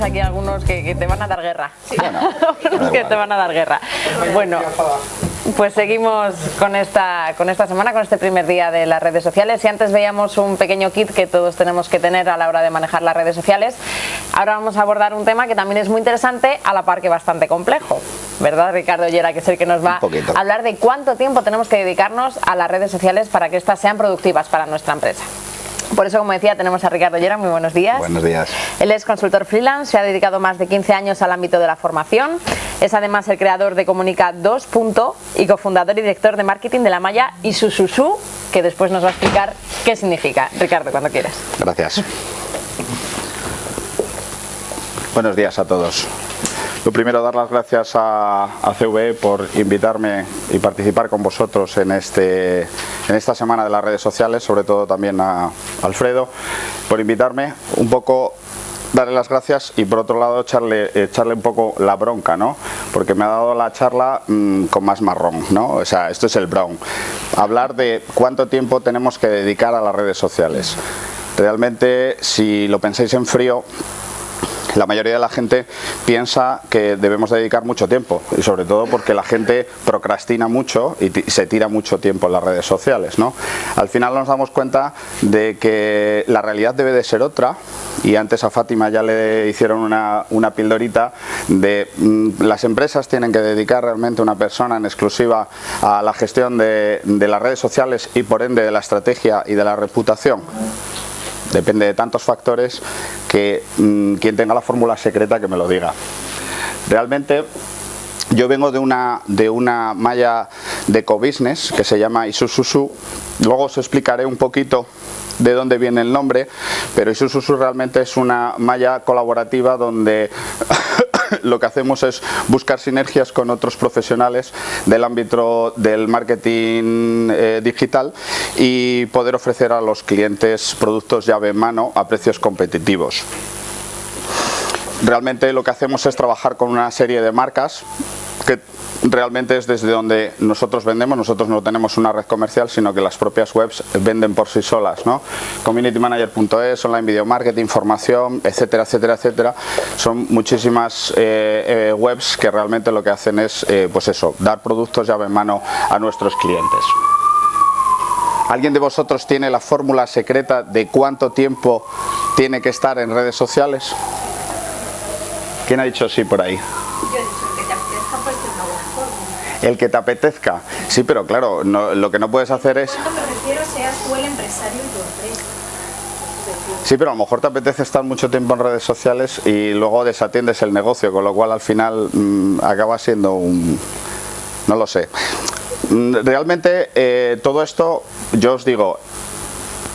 tienes aquí algunos que, te van a dar guerra. Sí. algunos que te van a dar guerra. Bueno, pues seguimos con esta, con esta semana, con este primer día de las redes sociales. Y antes veíamos un pequeño kit que todos tenemos que tener a la hora de manejar las redes sociales. Ahora vamos a abordar un tema que también es muy interesante, a la par que bastante complejo. ¿Verdad, Ricardo Llera, que es el que nos va a hablar de cuánto tiempo tenemos que dedicarnos a las redes sociales para que éstas sean productivas para nuestra empresa? Por eso, como decía, tenemos a Ricardo Llera, muy buenos días. Buenos días. Él es consultor freelance, se ha dedicado más de 15 años al ámbito de la formación, es además el creador de Comunica 2. y cofundador y director de marketing de la malla Isususu, que después nos va a explicar qué significa. Ricardo, cuando quieras. Gracias. Buenos días a todos. Lo primero, dar las gracias a, CVE por invitarme y participar con vosotros en, este, en esta semana de las redes sociales, sobre todo también a Alfredo, por invitarme un poco darle las gracias y por otro lado echarle, echarle un poco la bronca, ¿no? Porque me ha dado la charla mm, con más marrón, ¿no? O sea, esto es el brown. Hablar de cuánto tiempo tenemos que dedicar a las redes sociales. Realmente, si lo pensáis en frío, la mayoría de la gente piensa que debemos dedicar mucho tiempo y sobre todo porque la gente procrastina mucho y se tira mucho tiempo en las redes sociales. ¿no? Al final nos damos cuenta de que la realidad debe de ser otra y antes a Fátima ya le hicieron una, una pildorita de mm, las empresas tienen que dedicar realmente una persona en exclusiva a la gestión de, de las redes sociales y por ende de la estrategia y de la reputación depende de tantos factores que mm, quien tenga la fórmula secreta que me lo diga. Realmente yo vengo de una, de una malla de co-business que se llama Isususu, luego os explicaré un poquito de dónde viene el nombre, pero Isususu realmente es una malla colaborativa donde lo que hacemos es buscar sinergias con otros profesionales del ámbito del marketing eh, digital y poder ofrecer a los clientes productos llave en mano a precios competitivos. Realmente lo que hacemos es trabajar con una serie de marcas que realmente es desde donde nosotros vendemos, nosotros no tenemos una red comercial, sino que las propias webs venden por sí solas, ¿no? Communitymanager.es, online video marketing, formación, etcétera, etcétera, etcétera. Son muchísimas eh, eh, webs que realmente lo que hacen es, eh, pues eso, dar productos llave en mano a nuestros clientes. ¿Alguien de vosotros tiene la fórmula secreta de cuánto tiempo tiene que estar en redes sociales? ¿Quién ha dicho sí por ahí? El que te apetezca. Sí, pero claro, lo que no puedes hacer es... Sí, pero a lo mejor te apetece estar mucho tiempo en redes sociales y luego desatiendes el negocio, con lo cual al final mm, acaba siendo un... no lo sé. Mm, realmente eh, todo esto, yo os digo,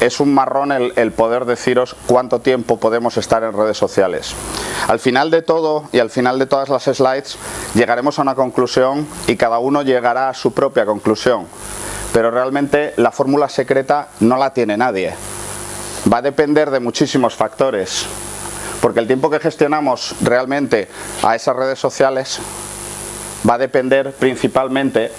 es un marrón el, poder deciros cuánto tiempo podemos estar en redes sociales. Al final de todo y al final de todas las slides llegaremos a una conclusión y cada uno llegará a su propia conclusión. Pero realmente la fórmula secreta no la tiene nadie. Va a depender de muchísimos factores. Porque el tiempo que gestionamos realmente a esas redes sociales va a depender principalmente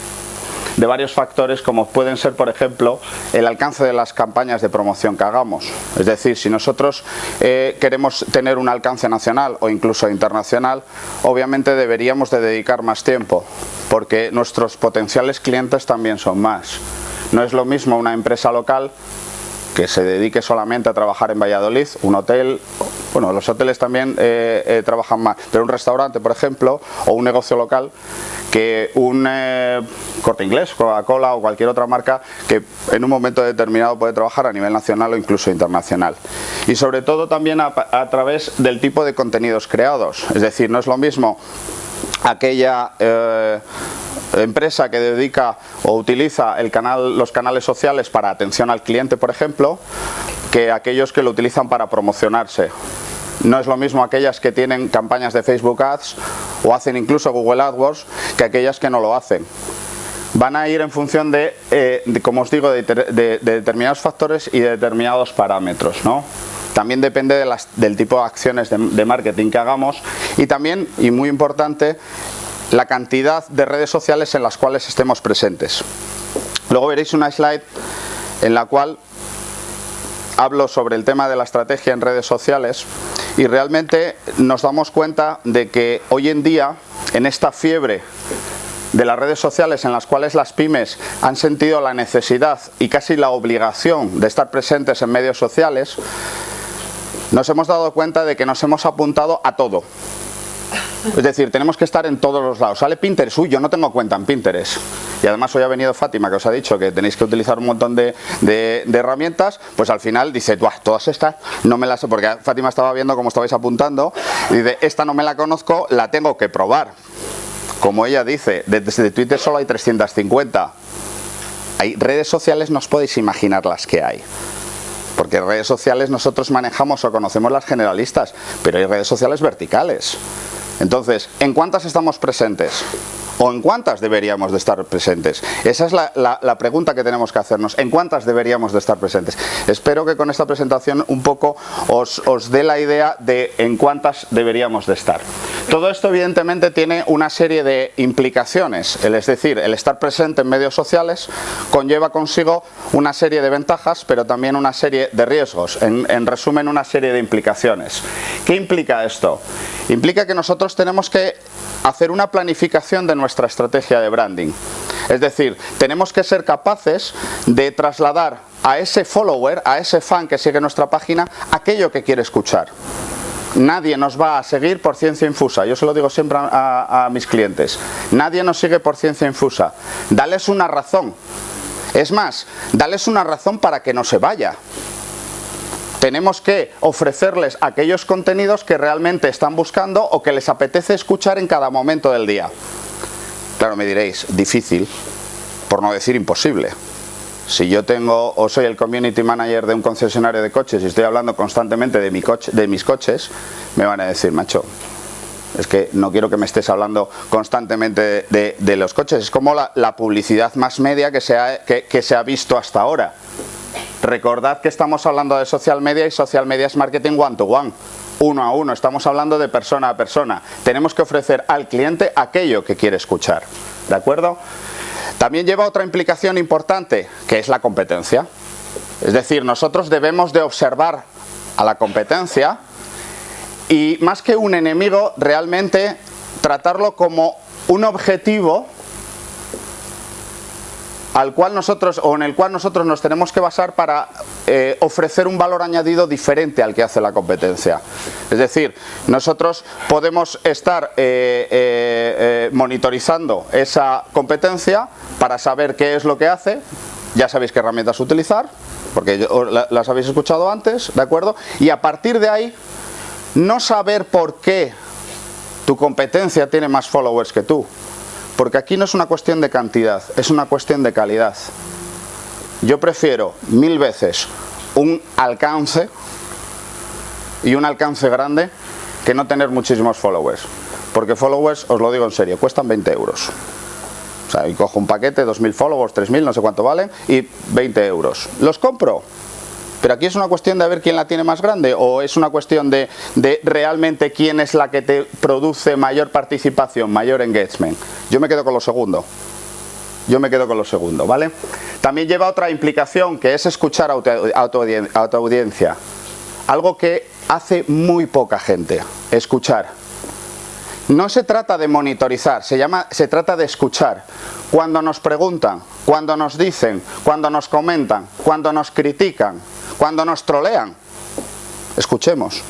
de varios factores como pueden ser, por ejemplo, el alcance de las campañas de promoción que hagamos. Es decir, si nosotros eh, queremos tener un alcance nacional o incluso internacional, obviamente deberíamos de dedicar más tiempo, porque nuestros potenciales clientes también son más. No es lo mismo una empresa local que se dedique solamente a trabajar en Valladolid, un hotel, bueno, los hoteles también eh, eh, trabajan más, pero un restaurante, por ejemplo, o un negocio local, que un eh, corte inglés, Coca-Cola o cualquier otra marca que en un momento determinado puede trabajar a nivel nacional o incluso internacional. Y sobre todo también a, través del tipo de contenidos creados, es decir, no es lo mismo aquella empresa que dedica o utiliza los canales sociales para atención al cliente, por ejemplo, que aquellos que lo utilizan para promocionarse. No es lo mismo aquellas que tienen campañas de Facebook Ads o hacen incluso Google AdWords que aquellas que no lo hacen. Van a ir en función de, eh, como os digo, de, determinados factores y de determinados parámetros. ¿no? También depende del tipo de acciones de marketing que hagamos y también, y muy importante, la cantidad de redes sociales en las cuales estemos presentes. Luego veréis una slide en la cual hablo sobre el tema de la estrategia en redes sociales y realmente nos damos cuenta de que hoy en día, en esta fiebre de las redes sociales en las cuales las pymes han sentido la necesidad y casi la obligación de estar presentes en medios sociales, nos hemos dado cuenta de que nos hemos apuntado a todo. Es decir, tenemos que estar en todos los lados. Sale Pinterest, uy, yo no tengo cuenta en Pinterest. Y además hoy ha venido Fátima que os ha dicho que tenéis que utilizar un montón de, herramientas, pues al final dice, todas estas no me las sé, porque Fátima estaba viendo cómo estabais apuntando, y dice, esta no me la conozco, la tengo que probar. Como ella dice, desde Twitter solo hay 350. Hay redes sociales, no os podéis imaginar las que hay porque redes sociales nosotros manejamos o conocemos las generalistas, pero hay redes sociales verticales. Entonces, ¿en cuántas estamos presentes? ¿O en cuántas deberíamos de estar presentes? Esa es la, pregunta que tenemos que hacernos. ¿En cuántas deberíamos de estar presentes? Espero que con esta presentación un poco os, os dé la idea de en cuántas deberíamos de estar. Todo esto evidentemente tiene una serie de implicaciones, es decir, el estar presente en medios sociales conlleva consigo una serie de ventajas, pero también una serie de riesgos, en, en resumen una serie de implicaciones. ¿Qué implica esto? Implica que nosotros tenemos que hacer una planificación de nuestra estrategia de branding. Es decir, tenemos que ser capaces de trasladar a ese follower, a ese fan que sigue nuestra página, aquello que quiere escuchar. Nadie nos va a seguir por ciencia infusa, yo se lo digo siempre a, mis clientes. Nadie nos sigue por ciencia infusa. Dales una razón. Es más, dales una razón para que no se vaya tenemos que ofrecerles aquellos contenidos que realmente están buscando o que les apetece escuchar en cada momento del día. Claro, me diréis, difícil, por no decir imposible. Si yo tengo o soy el community manager de un concesionario de coches y estoy hablando constantemente de, mi coche, de mis coches, me van a decir, macho, es que no quiero que me estés hablando constantemente de, los coches. Es como la, publicidad más media que se, ha, que, se ha visto hasta ahora. Recordad que estamos hablando de social media y social media es marketing one to one uno a uno, estamos hablando de persona a persona. Tenemos que ofrecer al cliente aquello que quiere escuchar. ¿De acuerdo? También lleva otra implicación importante, que es la competencia. Es decir, nosotros debemos de observar a la competencia y más que un enemigo, realmente tratarlo como un objetivo al cual nosotros o en el cual nosotros nos tenemos que basar para eh, ofrecer un valor añadido diferente al que hace la competencia. Es decir, nosotros podemos estar eh, eh, monitorizando esa competencia para saber qué es lo que hace, ya sabéis qué herramientas utilizar, porque las habéis escuchado antes, ¿de acuerdo? Y a partir de ahí, no saber por qué tu competencia tiene más followers que tú, porque aquí no es una cuestión de cantidad, es una cuestión de calidad. Yo prefiero mil veces un alcance y un alcance grande que no tener muchísimos followers. Porque followers, os lo digo en serio, cuestan 20 euros. O sea, y cojo un paquete, 2.000 followers, 3.000, no sé cuánto valen, y 20 euros. ¿Los compro? Pero aquí es una cuestión de ver quién la tiene más grande o es una cuestión de, realmente quién es la que te produce mayor participación, mayor engagement. Yo me quedo con lo segundo. Yo me quedo con lo segundo, ¿vale? También lleva otra implicación que es escuchar a tu audiencia. Algo que hace muy poca gente, escuchar. No se trata de monitorizar, se, llama, se trata de escuchar. Cuando nos preguntan, cuando nos dicen, cuando nos comentan, cuando nos critican, cuando nos trolean, escuchemos.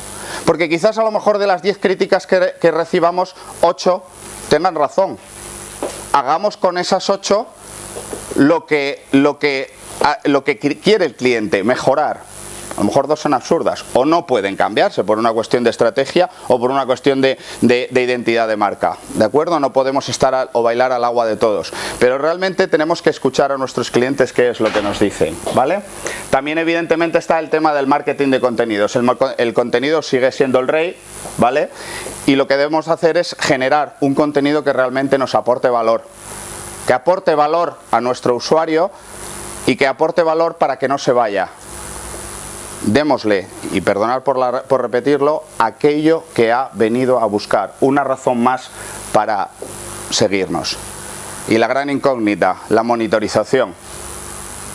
Porque quizás a lo mejor de las 10 críticas que, recibamos, 8 tengan razón. Hagamos con esas 8 lo que, lo que, lo que quiere el cliente, mejorar a lo mejor dos son absurdas o no pueden cambiarse por una cuestión de estrategia o por una cuestión de, identidad de marca. ¿De acuerdo? No podemos estar o bailar al agua de todos. Pero realmente tenemos que escuchar a nuestros clientes qué es lo que nos dicen. ¿Vale? También evidentemente está el tema del marketing de contenidos. El, el contenido sigue siendo el rey, ¿vale? Y lo que debemos hacer es generar un contenido que realmente nos aporte valor. Que aporte valor a nuestro usuario y que aporte valor para que no se vaya démosle, y perdonar por, por repetirlo, aquello que ha venido a buscar, una razón más para seguirnos. Y la gran incógnita, la monitorización,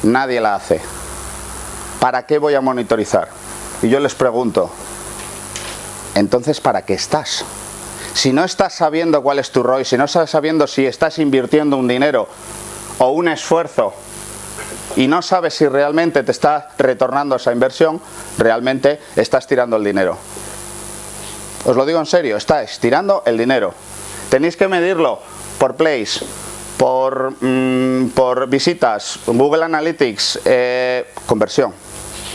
nadie la hace. ¿Para qué voy a monitorizar? Y yo les pregunto, entonces ¿para qué estás? Si no estás sabiendo cuál es tu ROI, si no estás sabiendo si estás invirtiendo un dinero o un esfuerzo y no sabes si realmente te está retornando esa inversión, realmente estás tirando el dinero. Os lo digo en serio, estáis tirando el dinero. Tenéis que medirlo por plays, por, mm, por visitas, Google Analytics, eh, conversión.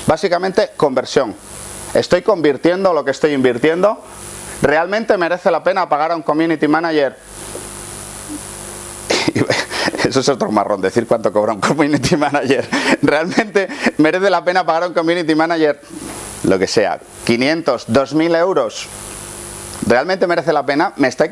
Básicamente conversión. ¿Estoy convirtiendo lo que estoy invirtiendo? ¿Realmente merece la pena pagar a un community manager? Eso es otro marrón, decir cuánto cobra un community manager. ¿Realmente merece la pena pagar un community manager? Lo que sea, 500, 2000 euros ¿realmente merece la pena? ¿Me está,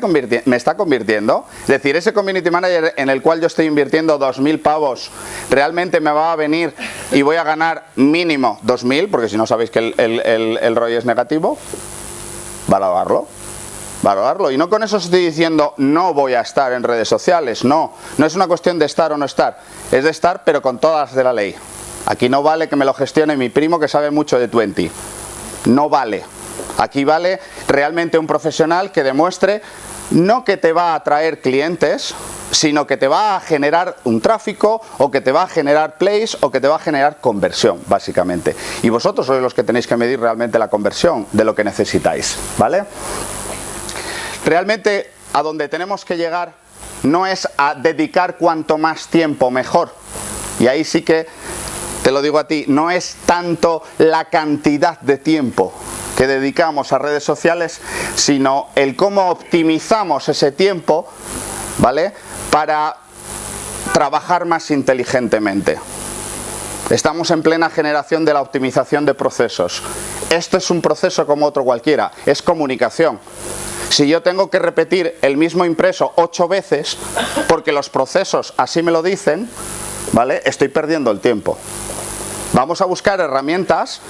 ¿Me está convirtiendo? Es decir, ese community manager en el cual yo estoy invirtiendo 2.000 pavos, ¿realmente me va a venir y voy a ganar mínimo 2.000? Porque si no sabéis que el, ROI es negativo, valorarlo Y no con eso estoy diciendo no voy a estar en redes sociales, no. No es una cuestión de estar o no estar, es de estar pero con todas de la ley. Aquí no vale que me lo gestione mi primo que sabe mucho de 20. No vale. Aquí vale realmente un profesional que demuestre no que te va a atraer clientes, sino que te va a generar un tráfico o que te va a generar plays o que te va a generar conversión, básicamente. Y vosotros sois los que tenéis que medir realmente la conversión de lo que necesitáis, ¿vale? Realmente a donde tenemos que llegar no es a dedicar cuanto más tiempo mejor. Y ahí sí que, te lo digo a ti, no es tanto la cantidad de tiempo, que dedicamos a redes sociales, sino el cómo optimizamos ese tiempo, ¿vale? Para trabajar más inteligentemente. Estamos en plena generación de la optimización de procesos. Esto es un proceso como otro cualquiera, es comunicación. Si yo tengo que repetir el mismo impreso ocho veces, porque los procesos así me lo dicen, ¿vale? Estoy perdiendo el tiempo. Vamos a buscar herramientas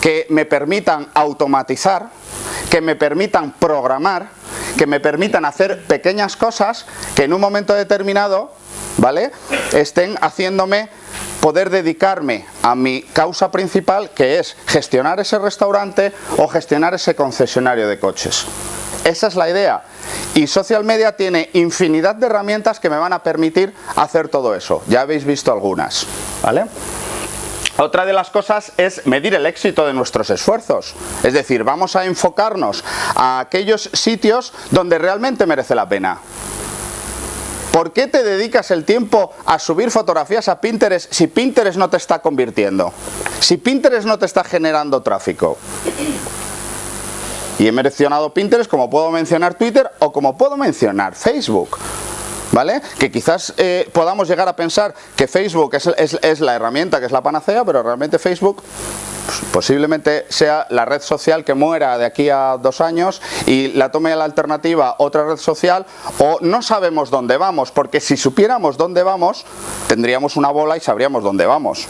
que me permitan automatizar, que me permitan programar, que me permitan hacer pequeñas cosas que en un momento determinado ¿vale? estén haciéndome poder dedicarme a mi causa principal que es gestionar ese restaurante o gestionar ese concesionario de coches. Esa es la idea. Y social media tiene infinidad de herramientas que me van a permitir hacer todo eso. Ya habéis visto algunas. ¿Vale? Otra de las cosas es medir el éxito de nuestros esfuerzos. Es decir, vamos a enfocarnos a aquellos sitios donde realmente merece la pena. ¿Por qué te dedicas el tiempo a subir fotografías a Pinterest si Pinterest no te está convirtiendo? Si Pinterest no te está generando tráfico. Y he mencionado Pinterest como puedo mencionar Twitter o como puedo mencionar Facebook. ¿vale? Que quizás eh, podamos llegar a pensar que Facebook es, la herramienta, que es la panacea, pero realmente Facebook posiblemente sea la red social que muera de aquí a dos años y la tome la alternativa otra red social o no sabemos dónde vamos, porque si supiéramos dónde vamos, tendríamos una bola y sabríamos dónde vamos.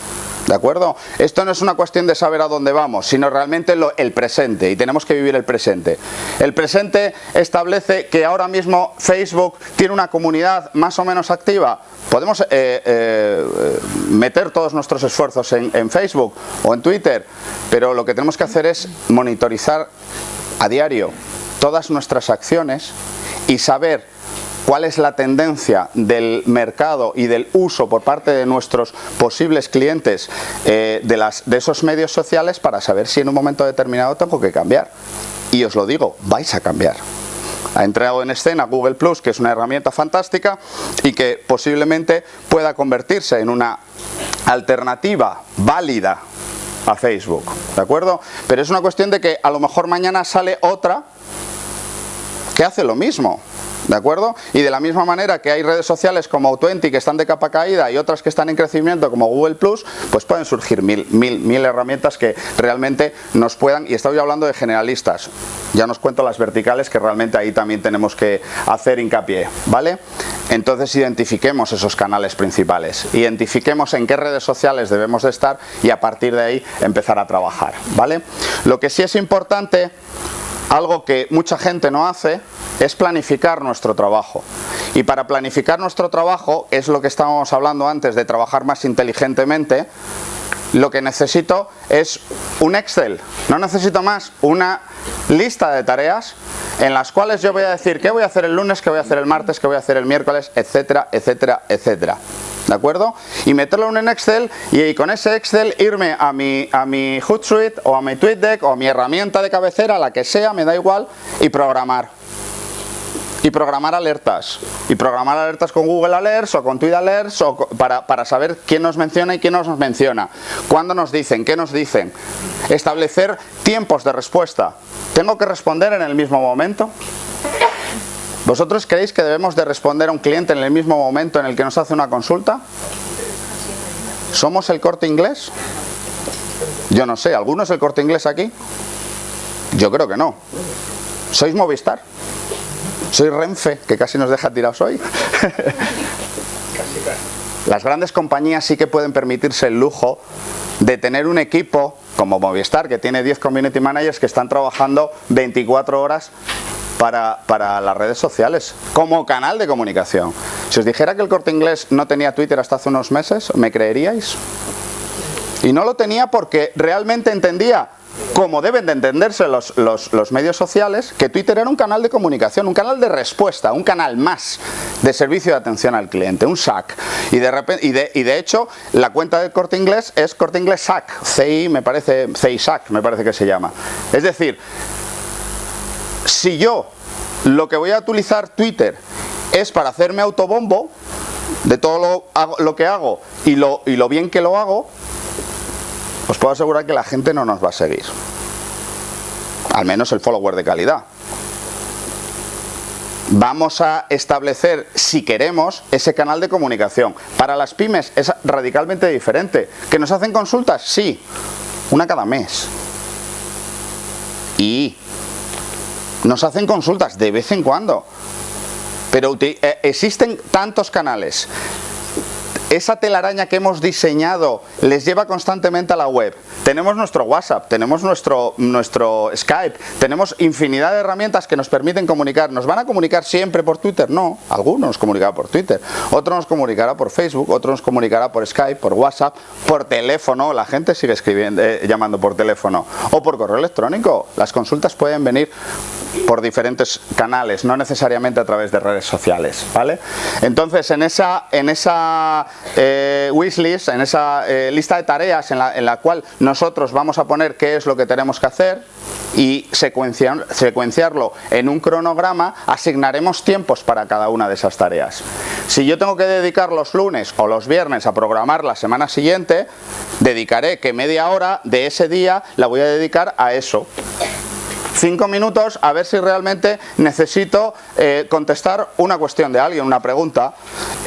¿De acuerdo? Esto no es una cuestión de saber a dónde vamos, sino realmente el presente y tenemos que vivir el presente. El presente establece que ahora mismo Facebook tiene una comunidad más o menos activa. Podemos eh, eh, meter todos nuestros esfuerzos en Facebook o en Twitter, pero lo que tenemos que hacer es monitorizar a diario todas nuestras acciones y saber cuál es la tendencia del mercado y del uso por parte de nuestros posibles clientes eh, de, las, de esos medios sociales para saber si en un momento determinado tengo que cambiar. Y os lo digo, vais a cambiar ha entrado en escena Google Plus, que es una herramienta fantástica y que posiblemente pueda convertirse en una alternativa válida a Facebook, ¿de acuerdo? Pero es una cuestión de que a lo mejor mañana sale otra que hace lo mismo, ¿de acuerdo? Y de la misma manera que hay redes sociales como Auto20 que están de capa caída y otras que están en crecimiento como Google Plus, pues pueden surgir mil, mil, mil herramientas que realmente nos puedan, y estoy hablando de generalistas, ya nos cuento las verticales que realmente ahí también tenemos que hacer hincapié, ¿vale? Entonces identifiquemos esos canales principales, identifiquemos en qué redes sociales debemos de estar y a partir de ahí empezar a trabajar, ¿vale? Lo que sí es importante algo que mucha gente no hace es planificar trabajo. Y para planificar nuestro trabajo, es lo que estábamos hablando antes de trabajar más inteligentemente, lo que necesito es un Excel, no necesito más, una lista de tareas en las cuales yo voy a decir qué voy a hacer el lunes, qué voy a hacer el martes, qué voy a hacer el miércoles, etcétera, etcétera, etcétera. ¿De acuerdo? Y meterlo en Excel y con ese Excel irme a mi, a mi Hootsuite o a mi TweetDeck o a mi herramienta de cabecera, la que sea, me da igual, y programar y programar alertas y programar alertas con Google Alerts o con Twitter Alerts o para, para, saber quién nos menciona y quién no nos menciona cuándo nos dicen, qué nos dicen establecer tiempos de respuesta ¿tengo que responder en el mismo momento? ¿vosotros creéis que debemos de responder a un cliente en el mismo momento en el que nos hace una consulta? ¿somos el corte inglés? yo no sé, ¿alguno es el corte inglés aquí? yo creo que no ¿sois Movistar? Soy Renfe, que casi nos deja tirados hoy. Las grandes compañías sí que pueden permitirse el lujo de tener un equipo como Movistar, que tiene 10 community managers que están trabajando 24 horas para, para, las redes sociales, como canal de comunicación. Si os dijera que el Corte Inglés no tenía Twitter hasta hace unos meses, ¿me creeríais? Y no lo tenía porque realmente entendía como deben de entenderse los, medios sociales, que Twitter era un canal de comunicación, un canal de respuesta, un canal más de servicio de atención al cliente, un SAC. Y de, repente, y de, y de hecho, la cuenta de Corte Inglés es Corte Inglés SAC, CI me parece, CI SAC me parece que se llama. Es decir, si yo lo que voy a utilizar Twitter es para hacerme autobombo de todo lo, lo que hago y lo, y lo bien que lo hago, os puedo asegurar que la gente no nos va a seguir. Al menos el follower de calidad. Vamos a establecer, si queremos, ese canal de comunicación. Para las pymes es radicalmente diferente. ¿Que nos hacen consultas? Sí, una cada mes. Y nos hacen consultas de vez en cuando. Pero eh, existen tantos canales esa telaraña que hemos diseñado les lleva constantemente a la web. Tenemos nuestro WhatsApp, tenemos nuestro, nuestro Skype, tenemos infinidad de herramientas que nos permiten comunicar. ¿Nos van a comunicar siempre por Twitter? No, algunos nos comunicará por Twitter, otro nos comunicará por Facebook, otro nos comunicará por Skype, por WhatsApp, por teléfono, la gente sigue escribiendo, eh, llamando por teléfono, o por correo electrónico. Las consultas pueden venir por diferentes canales, no necesariamente a través de redes sociales, ¿vale? Entonces, en esa, en esa eh, en esa eh, lista de tareas en la, en la cual nosotros vamos a poner qué es lo que tenemos que hacer y secuenciar, secuenciarlo en un cronograma, asignaremos tiempos para cada una de esas tareas. Si yo tengo que dedicar los lunes o los viernes a programar la semana siguiente, dedicaré que media hora de ese día la voy a dedicar a eso. 5 minutos a ver si realmente necesito eh, contestar una cuestión de alguien, una pregunta.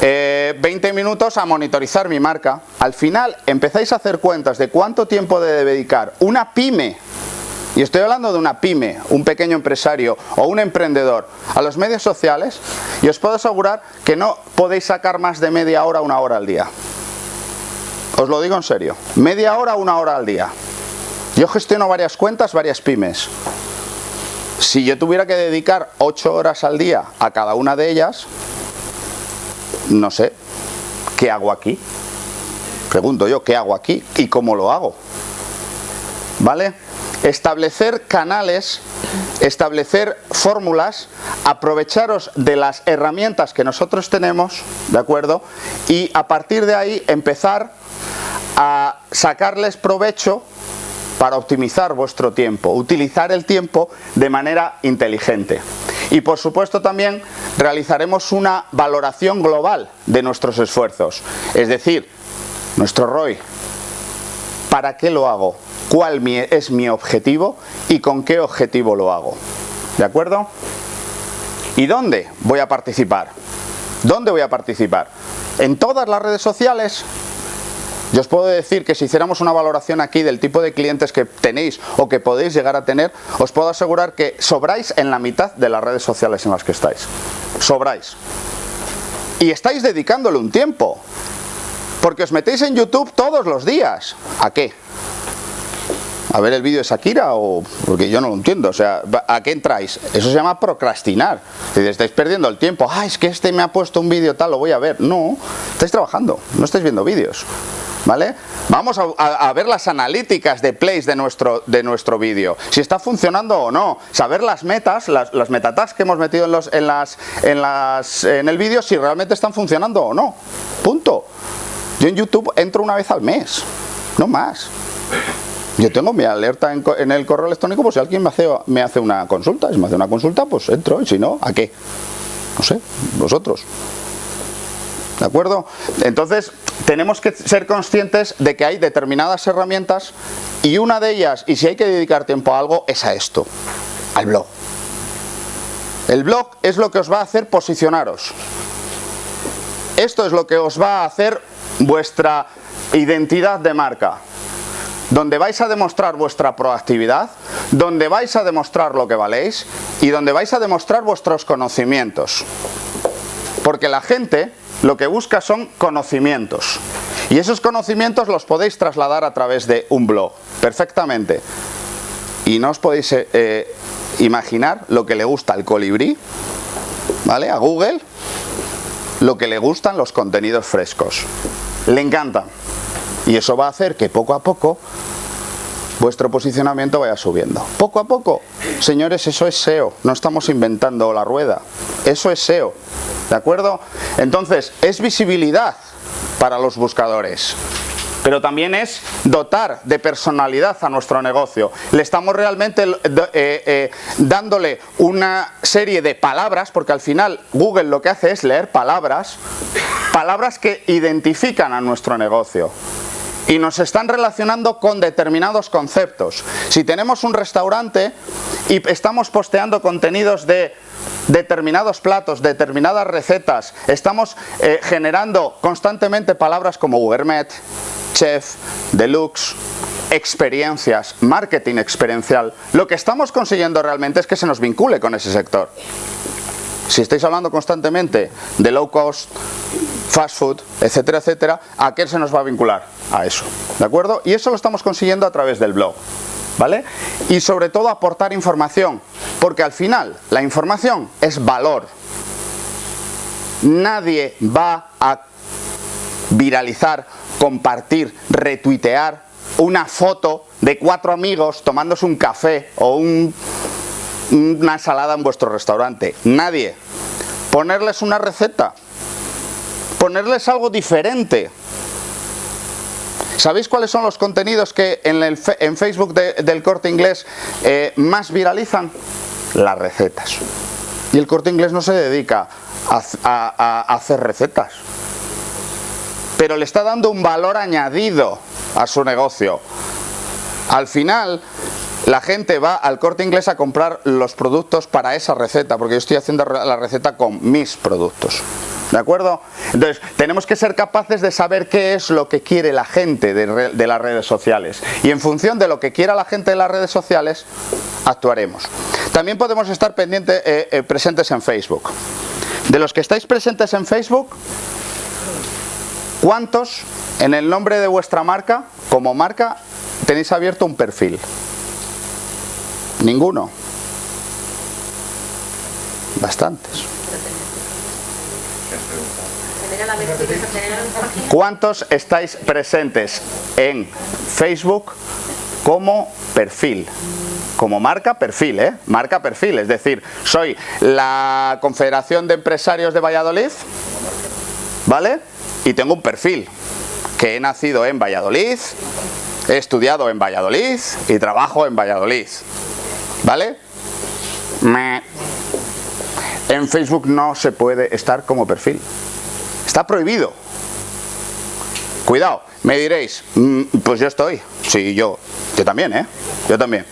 20 eh, minutos a monitorizar mi marca. Al final empezáis a hacer cuentas de cuánto tiempo debe dedicar una pyme y estoy hablando de una pyme, un pequeño empresario o un emprendedor a los medios sociales y os puedo asegurar que no podéis sacar más de media hora una hora al día. Os lo digo en serio, media hora una hora al día. Yo gestiono varias cuentas, varias pymes. Si yo tuviera que dedicar 8 horas al día a cada una de ellas, no sé, ¿qué hago aquí? Pregunto yo, ¿qué hago aquí y cómo lo hago? ¿Vale? Establecer canales, establecer fórmulas, aprovecharos de las herramientas que nosotros tenemos, ¿de acuerdo? Y a partir de ahí empezar a sacarles provecho para optimizar vuestro tiempo, utilizar el tiempo de manera inteligente. Y por supuesto también realizaremos una valoración global de nuestros esfuerzos, es decir, nuestro ROI, ¿para qué lo hago? ¿Cuál es mi objetivo y con qué objetivo lo hago? ¿De acuerdo? ¿Y dónde voy a participar? ¿Dónde voy a participar? ¿En todas las redes sociales? Yo os puedo decir que si hiciéramos una valoración aquí del tipo de clientes que tenéis o que podéis llegar a tener, os puedo asegurar que sobráis en la mitad de las redes sociales en las que estáis. Sobráis. Y estáis dedicándole un tiempo. Porque os metéis en YouTube todos los días. ¿A qué? a ver el vídeo de Shakira o porque yo no lo entiendo, o sea, ¿a qué entráis? Eso se llama procrastinar. Si estáis perdiendo el tiempo, ah, es que este me ha puesto un vídeo tal, lo voy a ver. No, estáis trabajando, no estáis viendo vídeos. ¿Vale? Vamos a, ver las analíticas de plays de nuestro, de nuestro vídeo, si está funcionando o no, saber las metas, las, las metatags que hemos metido en, los, en, las, en, las, en el vídeo, si realmente están funcionando o no, punto. Yo en YouTube entro una vez al mes, no más. Yo tengo mi alerta en, el correo electrónico por si alguien me hace, me hace una consulta. Si me hace una consulta, pues entro. Y si no, ¿a qué? No sé, vosotros. ¿De acuerdo? Entonces, tenemos que ser conscientes de que hay determinadas herramientas y una de ellas, y si hay que dedicar tiempo a algo, es a esto, al blog. El blog es lo que os va a hacer posicionaros. Esto es lo que os va a hacer vuestra identidad de marca donde vais a demostrar vuestra proactividad, donde vais a demostrar lo que valéis y donde vais a demostrar vuestros conocimientos. Porque la gente lo que busca son conocimientos. Y esos conocimientos los podéis trasladar a través de un blog, perfectamente. Y no os podéis eh, eh, imaginar lo que le gusta al colibrí, ¿vale? A Google, lo que le gustan los contenidos frescos. Le encanta. Y eso va a hacer que poco a poco vuestro posicionamiento vaya subiendo. Poco a poco, señores, eso es SEO, no estamos inventando la rueda, eso es SEO, ¿de acuerdo? Entonces, es visibilidad para los buscadores, pero también es dotar de personalidad a nuestro negocio. Le estamos realmente eh, eh, dándole una serie de palabras, porque al final Google lo que hace es leer palabras, palabras que identifican a nuestro negocio y nos están relacionando con determinados conceptos. Si tenemos un restaurante y estamos posteando contenidos de determinados platos, determinadas recetas, estamos eh, generando constantemente palabras como gourmet, chef, deluxe, experiencias, marketing experiencial, lo que estamos consiguiendo realmente es que se nos vincule con ese sector. Si estáis hablando constantemente de low cost, fast food, etcétera, etcétera, ¿a qué se nos va a vincular? A eso, ¿de acuerdo? Y eso lo estamos consiguiendo a través del blog. ¿Vale? Y sobre todo aportar información, porque al final la información es valor. Nadie va a viralizar, compartir, retuitear una foto de cuatro amigos tomándose un café o un una ensalada en vuestro restaurante. Nadie. Ponerles una receta. Ponerles algo diferente. ¿Sabéis cuáles son los contenidos que en, el, en Facebook del corte inglés eh, más viralizan? Las recetas. Y el corte inglés no se dedica a hacer recetas. Pero le está dando un valor añadido a su negocio. Al final, la gente va al corte inglés a comprar los productos para esa receta, porque yo estoy haciendo la receta con mis productos. ¿De acuerdo? Entonces, tenemos que ser capaces de saber qué es lo que quiere la gente de, las redes sociales. Y en función de lo que quiera la gente de las redes sociales, actuaremos. También podemos estar pendientes, eh, eh, presentes en Facebook. De los que estáis presentes en Facebook, ¿cuántos en el nombre de vuestra marca, como marca, tenéis abierto un perfil? Ninguno. Bastantes. ¿Cuántos estáis presentes en Facebook como perfil? Como marca perfil, ¿eh? Marca perfil, es decir, soy la Confederación de Empresarios de Valladolid, ¿vale? Y tengo un perfil, que he nacido en Valladolid, he estudiado en Valladolid y trabajo en Valladolid. ¿Vale? En Facebook no se puede estar como perfil. Está prohibido. Cuidado, me diréis, mm, pues yo estoy. Sí, yo. Yo también, ¿eh? Yo también.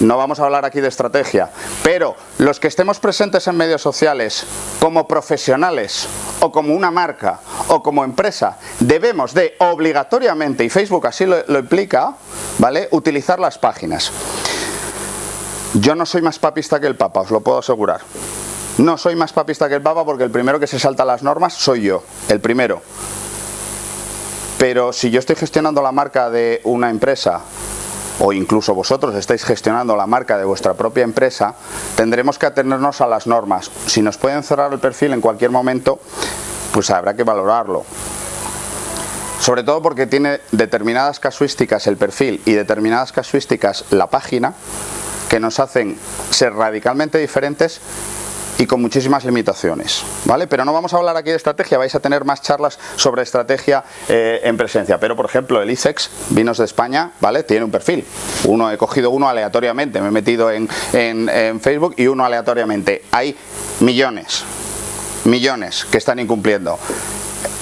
No vamos a hablar aquí de estrategia, pero los que estemos presentes en medios sociales como profesionales o como una marca o como empresa, debemos de obligatoriamente, y Facebook así lo, lo implica, ¿vale? Utilizar las páginas. Yo no soy más papista que el Papa, os lo puedo asegurar. No soy más papista que el Papa porque el primero que se salta las normas soy yo, el primero. Pero si yo estoy gestionando la marca de una empresa o incluso vosotros estáis gestionando la marca de vuestra propia empresa, tendremos que atenernos a las normas. Si nos pueden cerrar el perfil en cualquier momento, pues habrá que valorarlo. sobre todo porque tiene determinadas casuísticas el perfil y determinadas casuísticas la página, que nos hacen ser radicalmente diferentes y con muchísimas limitaciones, ¿vale? Pero no vamos a hablar aquí de estrategia, vais a tener más charlas sobre estrategia eh, en presencia, pero por ejemplo el ICEX, Vinos de España, ¿vale? Tiene un perfil, uno he cogido uno aleatoriamente, me he metido en, en Facebook y uno aleatoriamente, hay millones, millones que están incumpliendo.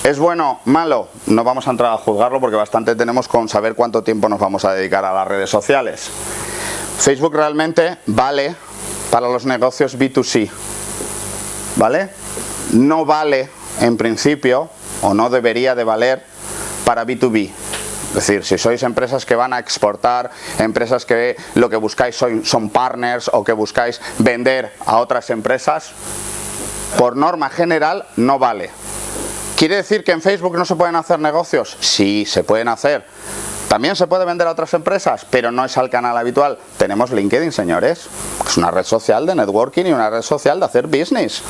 ¿Es bueno? ¿Malo? No vamos a entrar a juzgarlo porque bastante tenemos con saber cuánto tiempo nos vamos a dedicar a las redes sociales. Facebook realmente vale para los negocios B2C, ¿vale? No vale en principio, o no debería de valer, para B2B. Es decir, si sois empresas que van a exportar, empresas que lo que buscáis son, son partners o que buscáis vender a otras empresas, por norma general no vale. ¿Quiere decir que en Facebook no se pueden hacer negocios? Sí, se pueden hacer. También se puede vender a otras empresas, pero no es al canal habitual. Tenemos LinkedIn, señores. Es una red social de networking y una red social de hacer business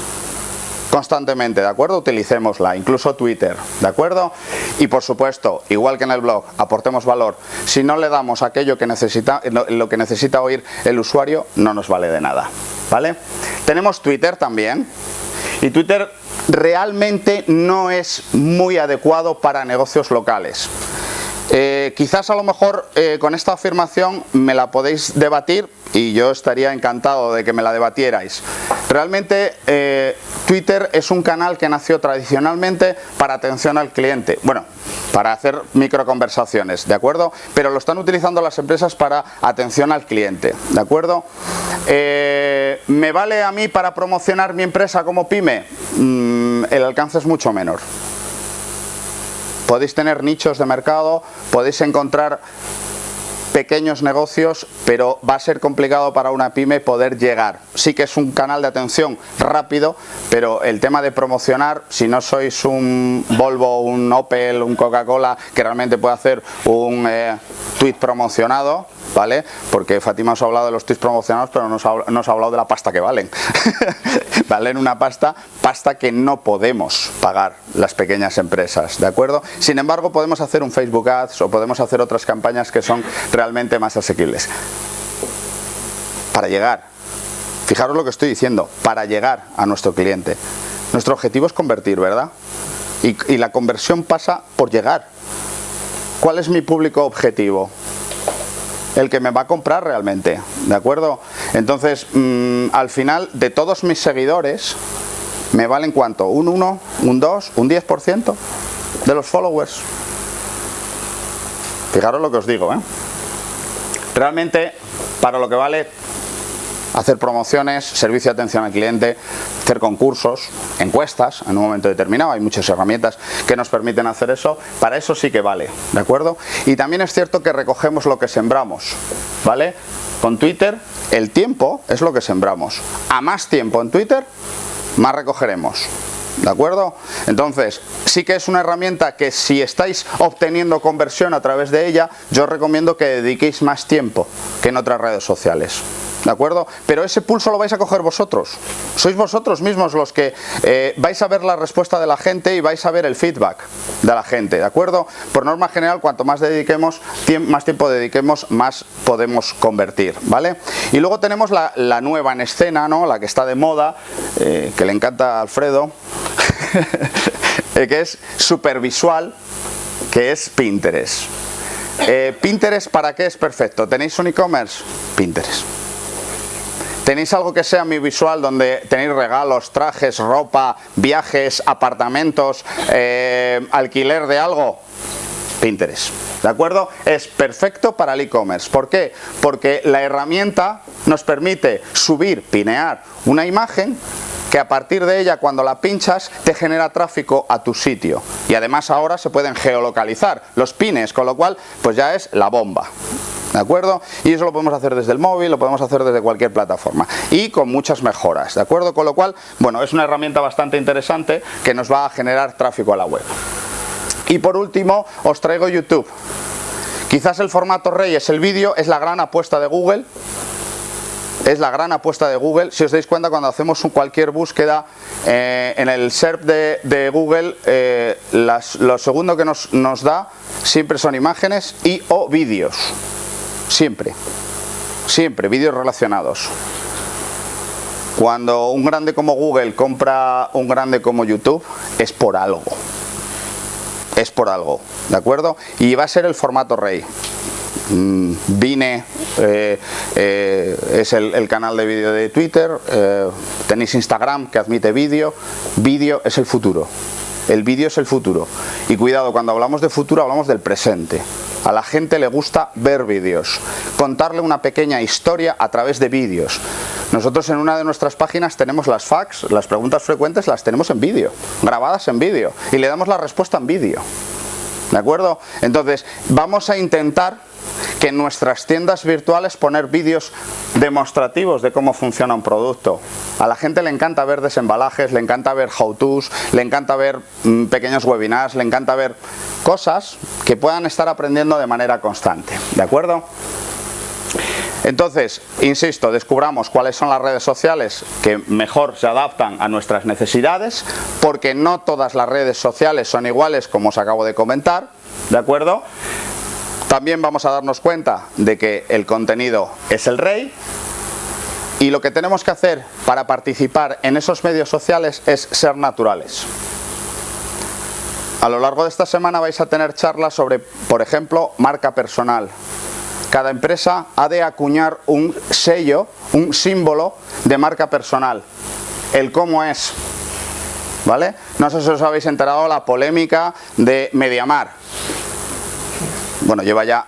constantemente, ¿de acuerdo? Utilicémosla, incluso Twitter, ¿de acuerdo? Y por supuesto, igual que en el blog, aportemos valor. Si no le damos aquello que necesita, lo que necesita oír el usuario, no nos vale de nada, ¿vale? Tenemos Twitter también, y Twitter realmente no es muy adecuado para negocios locales. Eh, quizás a lo mejor eh, con esta afirmación me la podéis debatir y yo estaría encantado de que me la debatierais. Realmente eh, Twitter es un canal que nació tradicionalmente para atención al cliente. Bueno, para hacer microconversaciones, ¿de acuerdo? Pero lo están utilizando las empresas para atención al cliente, ¿de acuerdo? ¿Me vale a mí para promocionar mi empresa como pyme? Mm, el alcance es mucho menor podéis tener nichos de mercado, podéis encontrar pequeños negocios, pero va a ser complicado para una pyme poder llegar. Sí que es un canal de atención rápido, pero el tema de promocionar, si no sois un Volvo, un Opel, un Coca-Cola, que realmente puede hacer un eh, tweet promocionado, ¿vale? Porque Fátima os ha hablado de los tweets promocionados, pero no os ha, hablado de la pasta que valen. valen una pasta, pasta que no podemos pagar las pequeñas empresas, ¿de acuerdo? Sin embargo, podemos hacer un Facebook Ads o podemos hacer otras campañas que son realmente más asequibles. Para llegar, fijaros lo que estoy diciendo, para llegar a nuestro cliente. Nuestro objetivo es convertir, ¿verdad? y la conversión pasa por llegar. ¿Cuál es mi público objetivo? El que me va a comprar realmente, ¿de acuerdo? Entonces, mm, al final, de todos mis seguidores, ¿me valen cuánto? ¿Un 1, un 2, un 10% de los followers? Fijaros lo que os digo, ¿eh? Realmente, para lo que vale hacer promociones, servicio de atención al cliente, hacer concursos, encuestas en un momento determinado, hay muchas herramientas que nos permiten hacer eso, para eso sí que vale, ¿de acuerdo? Y también es cierto que recogemos lo que sembramos, ¿vale? Con Twitter el tiempo es lo que sembramos, a más tiempo en Twitter, más recogeremos, ¿De acuerdo? Entonces, sí que es una herramienta que si estáis obteniendo conversión a través de ella, yo os recomiendo que dediquéis más tiempo que en otras redes sociales. ¿De acuerdo? Pero ese pulso lo vais a coger vosotros. Sois vosotros mismos los que eh, vais a ver la respuesta de la gente y vais a ver el feedback de la gente, ¿de acuerdo? Por norma general, cuanto más dediquemos, más tiempo dediquemos, más podemos convertir, ¿vale? Y luego tenemos la, nueva en escena, ¿no? La que está de moda, eh, que le encanta a Alfredo, que es supervisual, que es Pinterest. Eh, Pinterest, ¿para qué es perfecto? ¿Tenéis un e-commerce? Pinterest. ¿Tenéis algo que sea mi visual donde tenéis regalos, trajes, ropa, viajes, apartamentos, eh, alquiler de algo? Pinterest. ¿De acuerdo? Es perfecto para el e-commerce. ¿Por qué? Porque la herramienta nos permite subir, pinear una imagen que a partir de ella cuando la pinchas te genera tráfico a tu sitio y además ahora se pueden geolocalizar los pines con lo cual pues ya es la bomba ¿de acuerdo? Y eso lo podemos hacer desde el móvil, lo podemos hacer desde cualquier plataforma y con muchas mejoras, ¿de acuerdo? Con lo cual, bueno, es una herramienta bastante interesante que nos va a generar tráfico a la web. Y por último, os traigo YouTube. Quizás el formato rey es el vídeo, es la gran apuesta de Google, es la gran apuesta de Google. Si os dais cuenta, cuando hacemos cualquier búsqueda eh, en el SERP de, Google, eh, lo segundo que nos, nos da siempre son imágenes y o vídeos. Siempre. Siempre, vídeos relacionados. Cuando un grande como Google compra un grande como YouTube, es por algo. Es por algo, ¿de acuerdo? Y va a ser el formato rey. Mm, Vine eh, eh, es el, canal de vídeo de Twitter, eh, tenéis Instagram que admite vídeo, vídeo es el futuro, el vídeo es el futuro. Y cuidado, cuando hablamos de futuro hablamos del presente. A la gente le gusta ver vídeos, contarle una pequeña historia a través de vídeos nosotros en una de nuestras páginas tenemos las fax, las preguntas frecuentes las tenemos en vídeo, grabadas en vídeo y le damos la respuesta en vídeo ¿de acuerdo? entonces vamos a intentar que en nuestras tiendas virtuales poner vídeos demostrativos de cómo funciona un producto. A la gente le encanta ver desembalajes, le encanta ver how-tos, le encanta ver mm, pequeños webinars, le encanta ver cosas que puedan estar aprendiendo de manera constante. ¿De acuerdo? Entonces, insisto, descubramos cuáles son las redes sociales que mejor se adaptan a nuestras necesidades, porque no todas las redes sociales son iguales como os acabo de comentar, ¿de acuerdo? También vamos a darnos cuenta de que el contenido es el rey y lo que tenemos que hacer para participar en esos medios sociales es ser naturales. A lo largo de esta semana vais a tener charlas sobre, por ejemplo, marca personal. Cada empresa ha de acuñar un sello, un símbolo de marca personal. El cómo es. ¿Vale? No sé si os habéis enterado la polémica de Mediamar bueno, lleva ya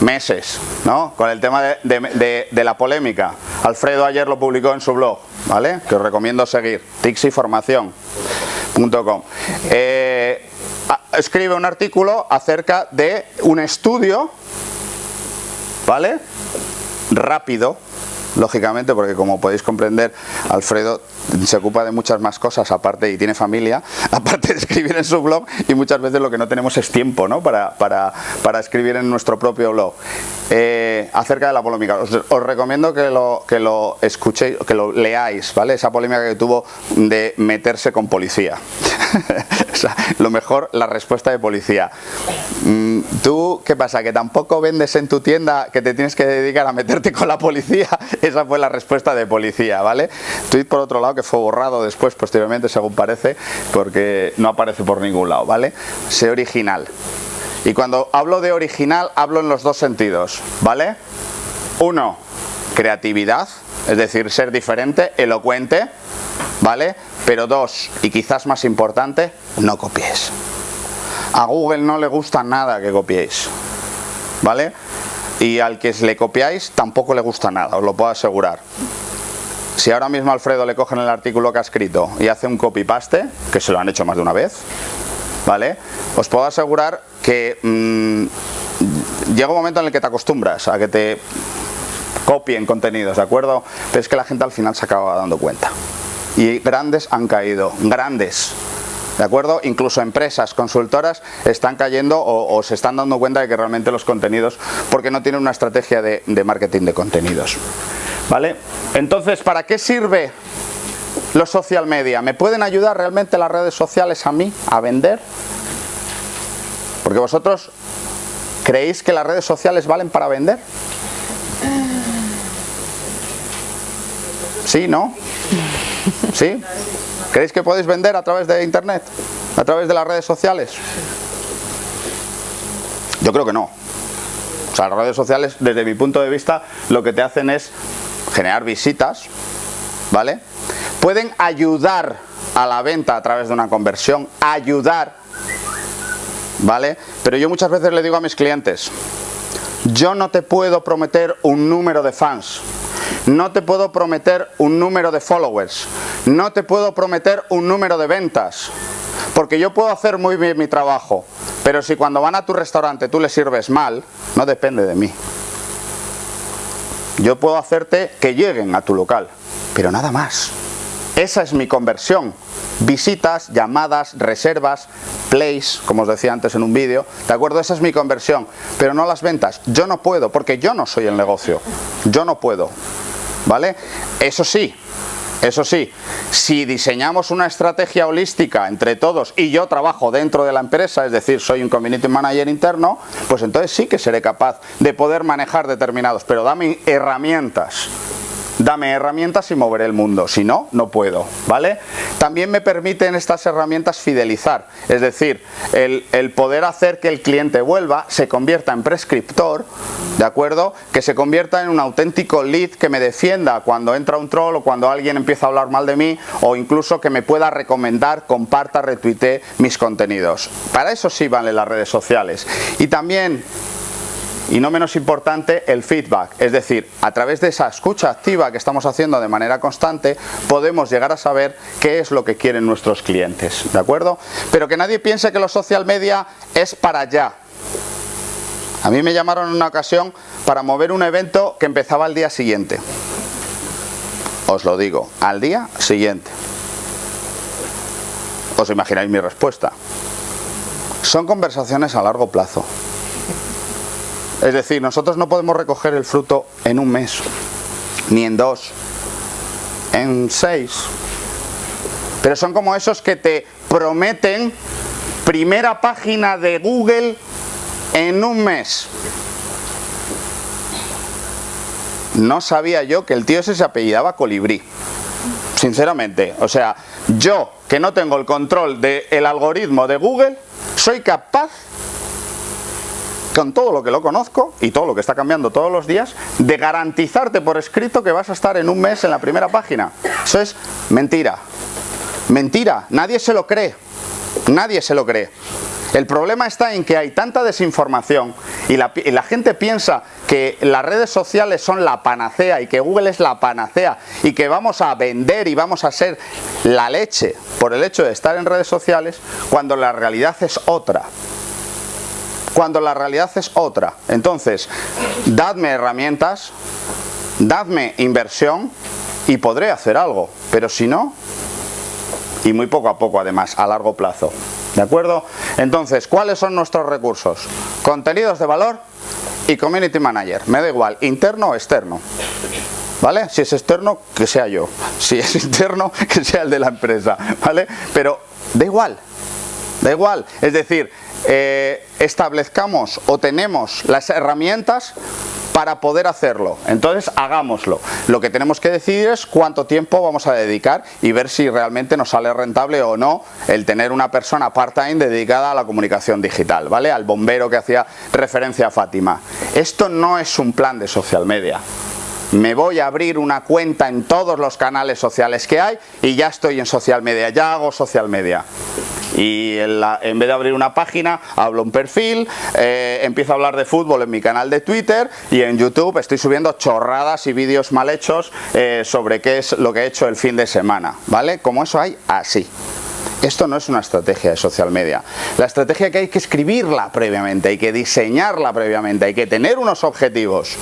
meses, ¿no? Con el tema de, la polémica. Alfredo ayer lo publicó en su blog, ¿vale? Que os recomiendo seguir, tixiformación.com. Eh, escribe un artículo acerca de un estudio, ¿vale? Rápido, lógicamente, porque como podéis comprender, Alfredo se ocupa de muchas más cosas aparte y tiene familia, aparte de escribir en su blog y muchas veces lo que no tenemos es tiempo ¿no? para, para, para escribir en nuestro propio blog. Eh, acerca de la polémica, os, recomiendo que lo, que lo escuchéis, que lo leáis, ¿vale? Esa polémica que tuvo de meterse con policía. lo mejor, la respuesta de policía. Mm, ¿Tú qué pasa? ¿Que tampoco vendes en tu tienda que te tienes que dedicar a meterte con la policía? Esa fue la respuesta de policía, ¿vale? Por otro lado que fue borrado después, posteriormente, según parece, porque no aparece por ningún lado, ¿vale? Sé original. Y cuando hablo de original, hablo en los dos sentidos, ¿vale? Uno, creatividad, es decir, ser diferente, elocuente, ¿vale? Pero dos, y quizás más importante, no copiéis. A Google no le gusta nada que copiéis, ¿vale? Y al que le copiáis tampoco le gusta nada, os lo puedo asegurar. Si ahora mismo Alfredo le cogen el artículo que ha escrito y hace un copy-paste, que se lo han hecho más de una vez, ¿vale? Os puedo asegurar que mm, llega un momento en el que te acostumbras a que te copien contenidos, ¿de acuerdo? Pero es que la gente al final se acaba dando cuenta. Y grandes han caído, grandes. ¿De acuerdo? Incluso empresas, consultoras están cayendo o, se están dando cuenta de que realmente los contenidos, porque no tienen una estrategia de, de marketing de contenidos. ¿Vale? Entonces, ¿para qué sirve los social media? ¿Me pueden ayudar realmente las redes sociales a mí a vender? Porque vosotros creéis que las redes sociales valen para vender. ¿Sí, no? ¿Sí? ¿Creéis que podéis vender a través de internet? ¿A través de las redes sociales? Yo creo que no. O sea, las redes sociales, desde mi punto de vista, lo que te hacen es generar visitas, ¿vale? Pueden ayudar a la venta a través de una conversión, ayudar, ¿vale? Pero yo muchas veces le digo a mis clientes, yo no te puedo prometer un número de fans, no te puedo prometer un número de followers, no te puedo prometer un número de ventas, porque yo puedo hacer muy bien mi trabajo, pero si cuando van a tu restaurante tú les sirves mal, no depende de mí. Yo puedo hacerte que lleguen a tu local, pero nada más. Esa es mi conversión. Visitas, llamadas, reservas, plays, como os decía antes en un vídeo, ¿de acuerdo? Esa es mi conversión, pero no las ventas. Yo no puedo, porque yo no soy el negocio. Yo no puedo. ¿Vale? Eso sí, eso sí, si diseñamos una estrategia holística entre todos y yo trabajo dentro de la empresa, es decir, soy un community manager interno, pues entonces sí que seré capaz de poder manejar determinados, pero dame herramientas dame herramientas y moveré el mundo, si no, no puedo, ¿vale? También me permiten estas herramientas fidelizar, es decir, el, poder hacer que el cliente vuelva, se convierta en prescriptor, ¿de acuerdo? Que se convierta en un auténtico lead que me defienda cuando entra un troll o cuando alguien empieza a hablar mal de mí o incluso que me pueda recomendar, comparta, retuitee mis contenidos. Para eso sí valen las redes sociales. Y también y no menos importante el feedback, es decir, a través de esa escucha activa que estamos haciendo de manera constante podemos llegar a saber qué es lo que quieren nuestros clientes, ¿de acuerdo? Pero que nadie piense que los social media es para allá. A mí me llamaron en una ocasión para mover un evento que empezaba al día siguiente. Os lo digo, al día siguiente. Os imagináis mi respuesta. Son conversaciones a largo plazo. Es decir, nosotros no podemos recoger el fruto en un mes, ni en dos, en seis. Pero son como esos que te prometen primera página de Google en un mes. No sabía yo que el tío ese se apellidaba Colibrí. Sinceramente, o sea, yo que no tengo el control del algoritmo de Google, soy capaz con todo lo que lo conozco y todo lo que está cambiando todos los días, de garantizarte por escrito que vas a estar en un mes en la primera página. Eso es mentira. Mentira. Nadie se lo cree. Nadie se lo cree. El problema está en que hay tanta desinformación y la, y la, gente piensa que las redes sociales son la panacea y que Google es la panacea y que vamos a vender y vamos a ser la leche por el hecho de estar en redes sociales cuando la realidad es otra cuando la realidad es otra. Entonces, dadme herramientas, dadme inversión y podré hacer algo, pero si no, y muy poco a poco además, a largo plazo. ¿De acuerdo? Entonces, ¿cuáles son nuestros recursos? Contenidos de valor y Community Manager. Me da igual, interno o externo. ¿Vale? Si es externo, que sea yo. Si es interno, que sea el de la empresa. ¿Vale? Pero da igual. Da igual. Es decir, eh, establezcamos o tenemos las herramientas para poder hacerlo. Entonces hagámoslo. Lo que tenemos que decidir es cuánto tiempo vamos a dedicar y ver si realmente nos sale rentable o no el tener una persona part-time dedicada a la comunicación digital, ¿vale? Al bombero que hacía referencia a Fátima. Esto no es un plan de social media me voy a abrir una cuenta en todos los canales sociales que hay y ya estoy en social media, ya hago social media. Y en, vez de abrir una página, hablo un perfil, eh, empiezo a hablar de fútbol en mi canal de Twitter y en YouTube estoy subiendo chorradas y vídeos mal hechos eh, sobre qué es lo que he hecho el fin de semana, ¿vale? Como eso hay, así. Esto no es una estrategia de social media. La estrategia que hay que escribirla previamente, hay que diseñarla previamente, hay que tener unos objetivos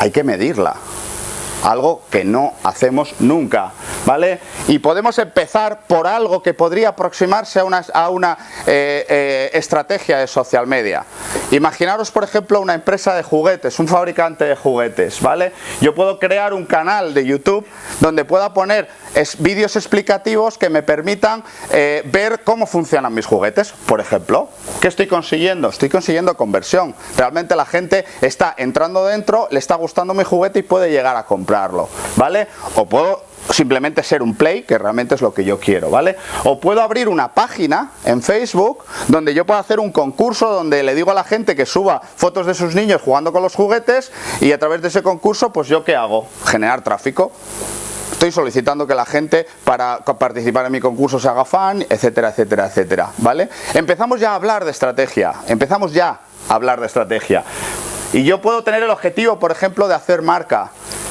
hay que medirla algo que no hacemos nunca, ¿vale? Y podemos empezar por algo que podría aproximarse a una, a una eh, eh, estrategia de social media. Imaginaros, por ejemplo, una empresa de juguetes, un fabricante de juguetes, ¿vale? Yo puedo crear un canal de YouTube donde pueda poner vídeos explicativos que me permitan eh, ver cómo funcionan mis juguetes, por ejemplo. ¿Qué estoy consiguiendo? Estoy consiguiendo conversión. Realmente la gente está entrando dentro, le está gustando mi juguete y puede llegar a comprar ¿vale? O puedo simplemente ser un play, que realmente es lo que yo quiero, ¿vale? O puedo abrir una página en Facebook donde yo puedo hacer un concurso donde le digo a la gente que suba fotos de sus niños jugando con los juguetes y a través de ese concurso, pues yo qué hago? Generar tráfico. Estoy solicitando que la gente para participar en mi concurso se haga fan, etcétera, etcétera, etcétera, ¿vale? Empezamos ya a hablar de estrategia, empezamos ya a hablar de estrategia. Y yo puedo tener el objetivo, por ejemplo, de hacer marca,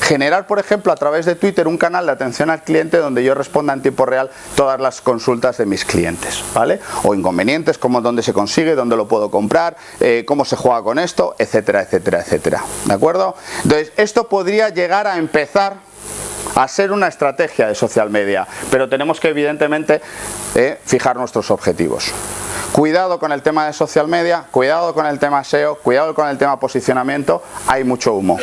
generar, por ejemplo, a través de Twitter un canal de atención al cliente donde yo responda en tiempo real todas las consultas de mis clientes, ¿vale? O inconvenientes, como dónde se consigue, dónde lo puedo comprar, eh, cómo se juega con esto, etcétera, etcétera, etcétera. ¿De acuerdo? Entonces, esto podría llegar a empezar a ser una estrategia de social media, pero tenemos que evidentemente eh, fijar nuestros objetivos. Cuidado con el tema de social media, cuidado con el tema SEO, cuidado con el tema posicionamiento, hay mucho humo.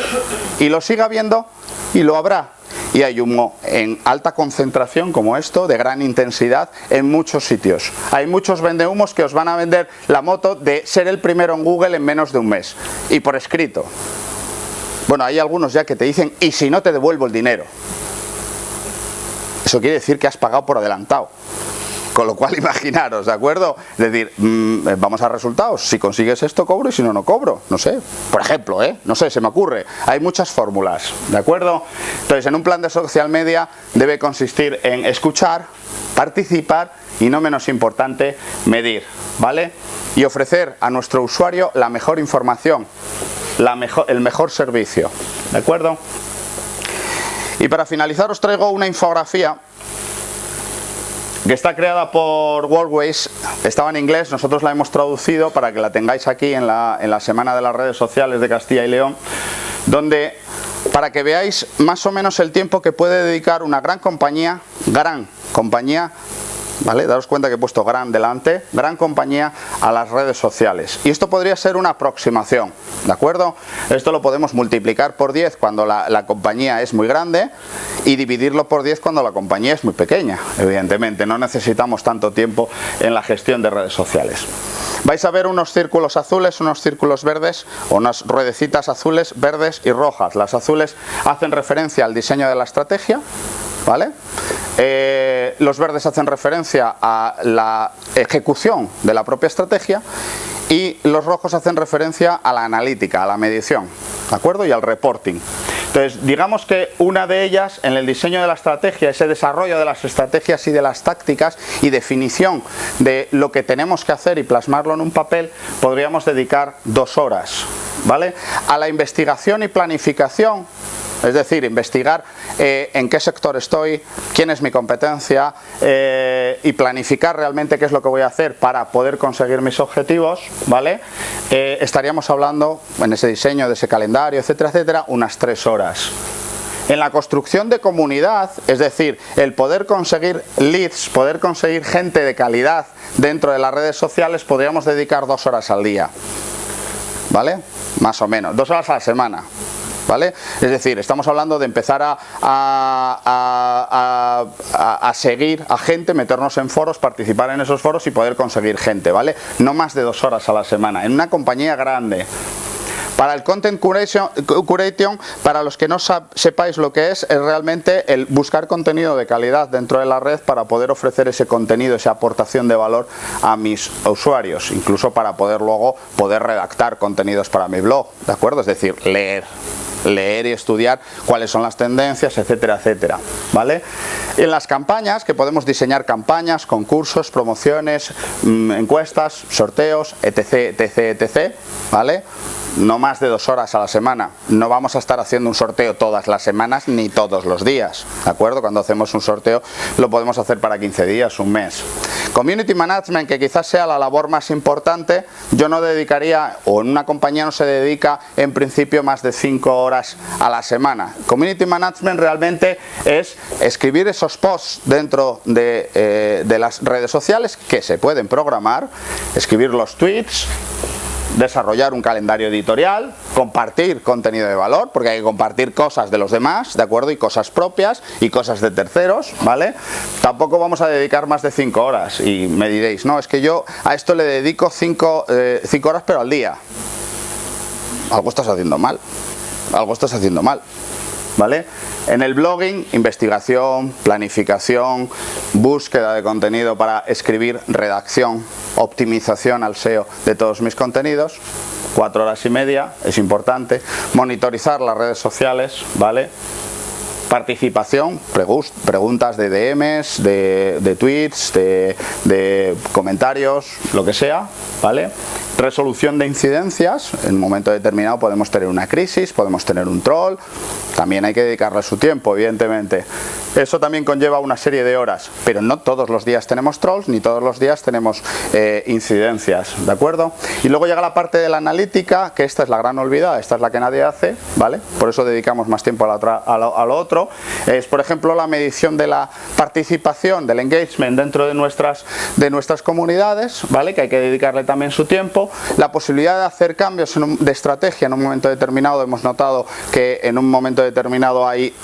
Y lo siga viendo y lo habrá. Y hay humo en alta concentración como esto, de gran intensidad, en muchos sitios. Hay muchos vendehumos que os van a vender la moto de ser el primero en Google en menos de un mes. Y por escrito. Bueno, hay algunos ya que te dicen, y si no te devuelvo el dinero. Eso quiere decir que has pagado por adelantado. Con lo cual, imaginaros, ¿de acuerdo? Decir, mm, eh, vamos a resultados. Si consigues esto, cobro y si no, no cobro. No sé. Por ejemplo, ¿eh? No sé, se me ocurre. Hay muchas fórmulas, ¿de acuerdo? Entonces, en un plan de social media debe consistir en escuchar, participar y, no menos importante, medir, ¿vale? Y ofrecer a nuestro usuario la mejor información, la mejor, el mejor servicio, ¿de acuerdo? Y para finalizar os traigo una infografía que está creada por Worldways, estaba en inglés, nosotros la hemos traducido para que la tengáis aquí en la, en la Semana de las Redes Sociales de Castilla y León, donde para que veáis más o menos el tiempo que puede dedicar una gran compañía, gran compañía, ¿vale? Daros cuenta que he puesto gran delante, gran compañía a las redes sociales. Y esto podría ser una aproximación, ¿de acuerdo? Esto lo podemos multiplicar por 10 cuando la, la compañía es muy grande y dividirlo por 10 cuando la compañía es muy pequeña, evidentemente. No necesitamos tanto tiempo en la gestión de redes sociales. Vais a ver unos círculos azules, unos círculos verdes, unas ruedecitas azules, verdes y rojas. Las azules hacen referencia al diseño de la estrategia, ¿vale? Eh, los verdes hacen referencia a la ejecución de la propia estrategia y los rojos hacen referencia a la analítica, a la medición, ¿de acuerdo? Y al reporting. Entonces, digamos que una de ellas, en el diseño de la estrategia, ese desarrollo de las estrategias y de las tácticas y definición de lo que tenemos que hacer y plasmarlo en un papel, podríamos dedicar dos horas, ¿vale? A la investigación y planificación es decir, investigar eh, en qué sector estoy, quién es mi competencia eh, y planificar realmente qué es lo que voy a hacer para poder conseguir mis objetivos, ¿vale? Eh, estaríamos hablando en ese diseño de ese calendario, etcétera, etcétera, unas tres horas. En la construcción de comunidad, es decir, el poder conseguir leads, poder conseguir gente de calidad dentro de las redes sociales, podríamos dedicar dos horas al día. ¿Vale? Más o menos, dos horas a la semana. ¿Vale? Es decir, estamos hablando de empezar a, seguir a gente, meternos en foros, participar en esos foros y poder conseguir gente, ¿vale? No más de dos horas a la semana, en una compañía grande. Para el Content curation, curation, para los que no sepáis lo que es, es realmente el buscar contenido de calidad dentro de la red para poder ofrecer ese contenido, esa aportación de valor a mis usuarios, incluso para poder luego poder redactar contenidos para mi blog, ¿de acuerdo? Es decir, leer, leer y estudiar cuáles son las tendencias, etcétera, etcétera, ¿vale? En las campañas, que podemos diseñar campañas, concursos, promociones, mmm, encuestas, sorteos, etc, etc, etc, ¿vale? No más de dos horas a la semana. No vamos a estar haciendo un sorteo todas las semanas ni todos los días, ¿de acuerdo? Cuando hacemos un sorteo lo podemos hacer para 15 días, un mes. Community Management, que quizás sea la labor más importante, yo no dedicaría, o en una compañía no se dedica en principio más de 5 horas a la semana. Community Management realmente es escribir esos posts dentro de, eh, de las redes sociales que se pueden programar, escribir los tweets, desarrollar un calendario editorial, compartir contenido de valor, porque hay que compartir cosas de los demás, ¿de acuerdo? Y cosas propias y cosas de terceros, ¿vale? Tampoco vamos a dedicar más de 5 horas y me diréis, no, es que yo a esto le dedico 5 eh, horas pero al día. Algo estás haciendo mal, algo estás haciendo mal. ¿Vale? En el blogging, investigación, planificación, búsqueda de contenido para escribir, redacción, optimización al SEO de todos mis contenidos, cuatro horas y media, es importante, monitorizar las redes sociales, ¿vale? Participación, preguntas de DMs, de, tweets, de, de, comentarios, lo que sea, ¿vale? Resolución de incidencias, en un momento determinado podemos tener una crisis, podemos tener un troll, también hay que dedicarle su tiempo, evidentemente. Eso también conlleva una serie de horas, pero no todos los días tenemos trolls, ni todos los días tenemos eh, incidencias, ¿de acuerdo? Y luego llega la parte de la analítica, que esta es la gran olvidada, esta es la que nadie hace, ¿vale? Por eso dedicamos más tiempo a, la otra, a, lo, a lo otro. Es, por ejemplo, la medición de la participación, del engagement dentro de, nuestras, de nuestras comunidades, ¿vale? que hay que dedicarle también su tiempo, la posibilidad de hacer cambios de estrategia en un momento determinado, hemos notado que en un momento determinado hay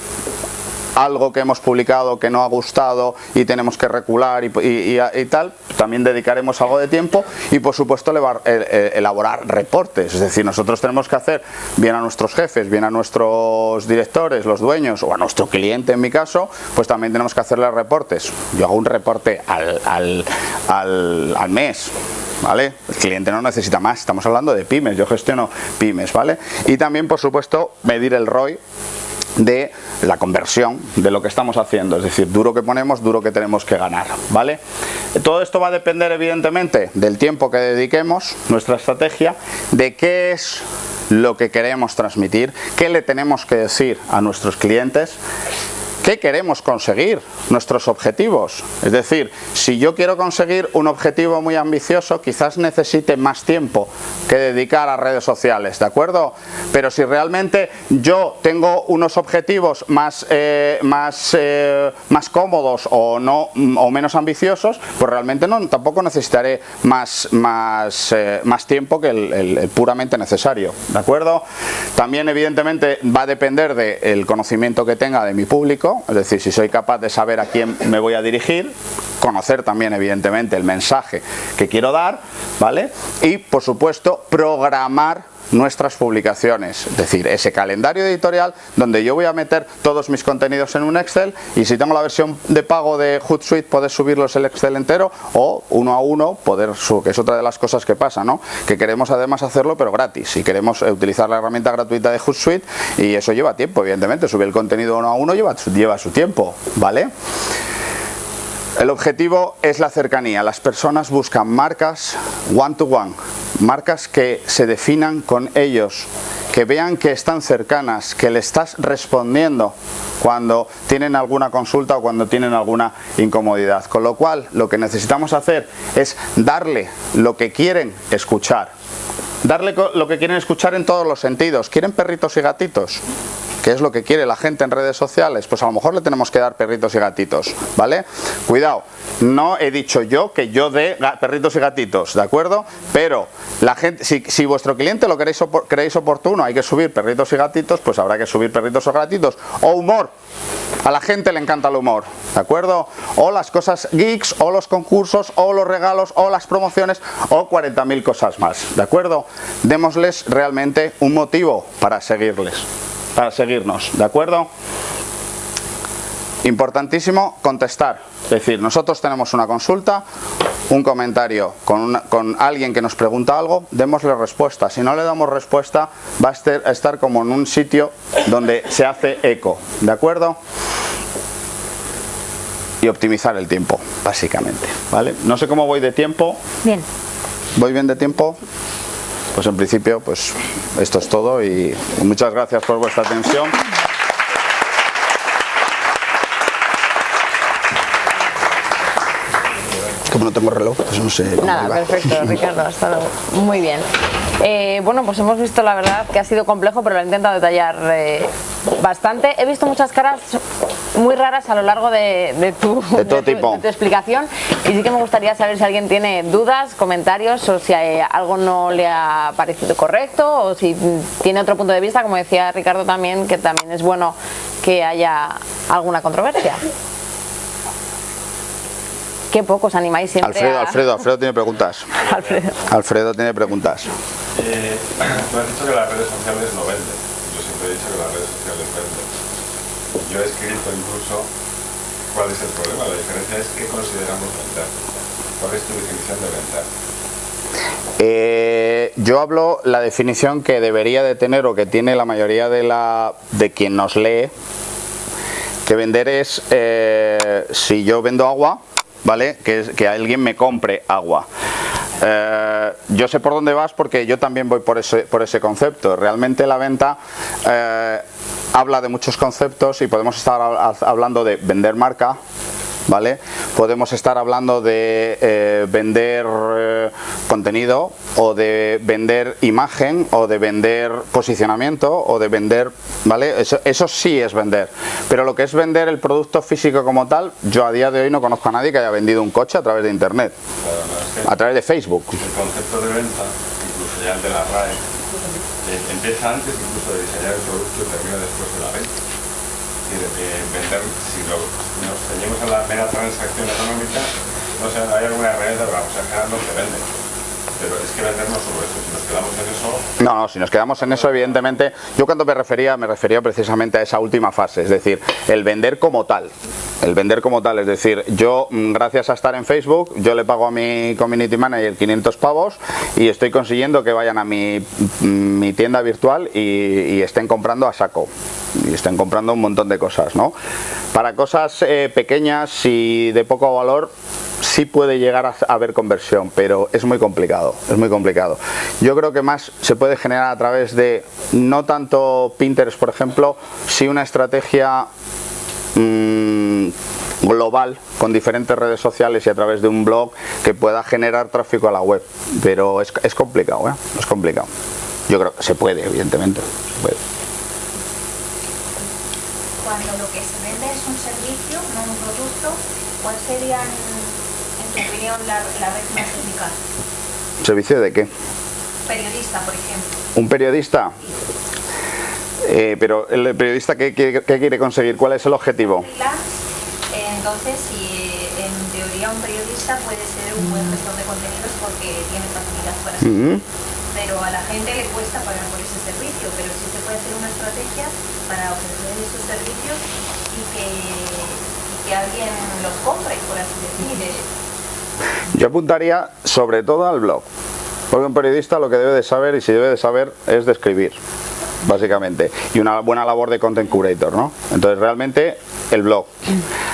algo que hemos publicado que no ha gustado y tenemos que recular y, tal, también dedicaremos algo de tiempo y por supuesto elaborar reportes, es decir, nosotros tenemos que hacer bien a nuestros jefes, bien a nuestros directores, los dueños o a nuestro cliente en mi caso, pues también tenemos que hacerle reportes. Yo hago un reporte al, al, al, al mes, ¿vale? El cliente no necesita más, estamos hablando de pymes, yo gestiono pymes, ¿vale? Y también, por supuesto, medir el ROI de la conversión de lo que estamos haciendo, es decir, duro que ponemos, duro que tenemos que ganar, ¿vale? Todo esto va a depender evidentemente del tiempo que dediquemos, nuestra estrategia, de qué es lo que queremos transmitir, qué le tenemos que decir a nuestros clientes ¿Qué queremos conseguir? Nuestros objetivos. Es decir, si yo quiero conseguir un objetivo muy ambicioso, quizás necesite más tiempo que dedicar a redes sociales, ¿de acuerdo? Pero si realmente yo tengo unos objetivos más, eh, más, eh, más cómodos o, no, o menos ambiciosos, pues realmente no, tampoco necesitaré más, más, eh, más tiempo que el, puramente necesario, ¿de acuerdo? También evidentemente va a depender del conocimiento que tenga de mi público, es decir, si soy capaz de saber a quién me voy a dirigir, conocer también evidentemente el mensaje que quiero dar, ¿vale? Y por supuesto programar nuestras publicaciones, es decir, ese calendario editorial donde yo voy a meter todos mis contenidos en un Excel y si tengo la versión de pago de Hootsuite poder subirlos el Excel entero o uno a uno poder, que es otra de las cosas que pasa, ¿no? que queremos además hacerlo pero gratis y queremos utilizar la herramienta gratuita de Hootsuite y eso lleva tiempo, evidentemente, subir el contenido uno a uno lleva, lleva su tiempo, ¿vale? El objetivo es la cercanía. Las personas buscan marcas one to one, marcas que se definan con ellos, que vean que están cercanas, que le estás respondiendo cuando tienen alguna consulta o cuando tienen alguna incomodidad. Con lo cual, lo que necesitamos hacer es darle lo que quieren escuchar. Darle lo que quieren escuchar en todos los sentidos. ¿Quieren perritos y gatitos? ¿Qué es lo que quiere la gente en redes sociales? Pues a lo mejor le tenemos que dar perritos y gatitos, ¿vale? Cuidado, no he dicho yo que yo dé perritos y gatitos, ¿de acuerdo? Pero la gente, si, vuestro cliente lo queréis, creéis oportuno, hay que subir perritos y gatitos, pues habrá que subir perritos o gatitos. O humor, a la gente le encanta el humor, ¿de acuerdo? O las cosas geeks, o los concursos, o los regalos, o las promociones, o 40.000 cosas más, ¿de acuerdo? Démosles realmente un motivo para seguirles para seguirnos, ¿de acuerdo? Importantísimo contestar, es decir, nosotros tenemos una consulta, un comentario con, con, alguien que nos pregunta algo, démosle respuesta. Si no le damos respuesta, va a estar, como en un sitio donde se hace eco, ¿de acuerdo? Y optimizar el tiempo, básicamente, ¿vale? No sé cómo voy de tiempo. Bien. ¿Voy bien de tiempo? Pues en principio pues esto es todo y muchas gracias por vuestra atención. Como no tengo reloj, pues no sé. Nada, perfecto, Ricardo, ha estado muy bien. Eh, bueno, pues hemos visto la verdad que ha sido complejo, pero lo he intentado detallar eh, bastante. He visto muchas caras muy raras a lo largo de, tu, explicación y sí que me gustaría saber si alguien tiene dudas, comentarios o si algo no le ha parecido correcto o si tiene otro punto de vista, como decía Ricardo también, que también es bueno que haya alguna controversia. Qué pocos animáis siempre Alfredo, Alfredo, Alfredo tiene preguntas. Alfredo. Alfredo tiene preguntas. Eh, tú has dicho que las redes sociales no venden. Yo siempre he dicho que las redes sociales venden. Yo he escrito incluso cuál es el problema. La diferencia es qué consideramos vender. ¿Cuál es tu definición de vender? Eh, yo hablo la definición que debería de tener o que tiene la mayoría de, la, de quien nos lee, que vender es, eh, si yo vendo agua, ¿vale? Que, que alguien me compre agua. Eh, yo sé por dónde vas porque yo también voy por ese, por ese concepto. Realmente la venta habla de muchos conceptos y podemos estar hablando de vender marca, ¿vale? Podemos estar hablando de eh, vender eh, contenido o de vender imagen o de vender posicionamiento o de vender, ¿vale? Eso, eso sí es vender. Pero lo que es vender el producto físico como tal, yo a día de hoy no conozco a nadie que haya vendido un coche a través de internet, a través de Facebook. el concepto de venta, incluso ya el de la RAE, eh, empieza antes incluso de diseñar el producto y termina después de la venta. Es decir, eh, vender, lo, nos ceñimos a la mera transacción económica, no sé, hay alguna herramienta, vamos a generar no se vende. Pero es que eso, No, no, si nos quedamos en eso, evidentemente, yo cuando me refería, me refería precisamente a esa última fase, es decir, el vender como tal. El vender como tal, es decir, yo, mm, gracias a estar en Facebook, yo le pago a mi community manager 500 pavos y estoy consiguiendo que vayan a mi, mm, mi tienda virtual y, y estén comprando a saco. Y estén comprando un montón de cosas, ¿no? Para cosas eh, pequeñas y de poco valor, sí puede llegar a haber conversión, pero es muy complicado, es muy complicado. Yo creo que más se puede generar a través de, no tanto Pinterest, por ejemplo, si una estrategia mm, global con diferentes redes sociales y a través de un blog que pueda generar tráfico a la web, pero es, es complicado, ¿eh? es complicado. Yo creo que se puede, evidentemente. se puede. Cuando lo que se vende es un servicio, no un producto, ¿cuál sería, en tu opinión, la, la red más eficaz? ¿Servicio de qué? Periodista, por ejemplo. ¿Un periodista? Eh, pero el periodista ¿qué, qué- qué quiere conseguir? ¿Cuál es el objetivo? Eh, entonces, si en teoría un periodista puede ser un buen gestor de contenidos porque tiene facilidad para Ujú. pero a la gente le cuesta pagar por ese servicio, pero sí se puede hacer una estrategia para ofrecer esos servicios y que, y que alguien los compre, por así decir. Yo apuntaría sobre todo al blog. Porque un periodista lo que debe de saber, y si debe de saber, es de escribir, básicamente. Y una buena labor de content curator, ¿no? Entonces, realmente, el blog.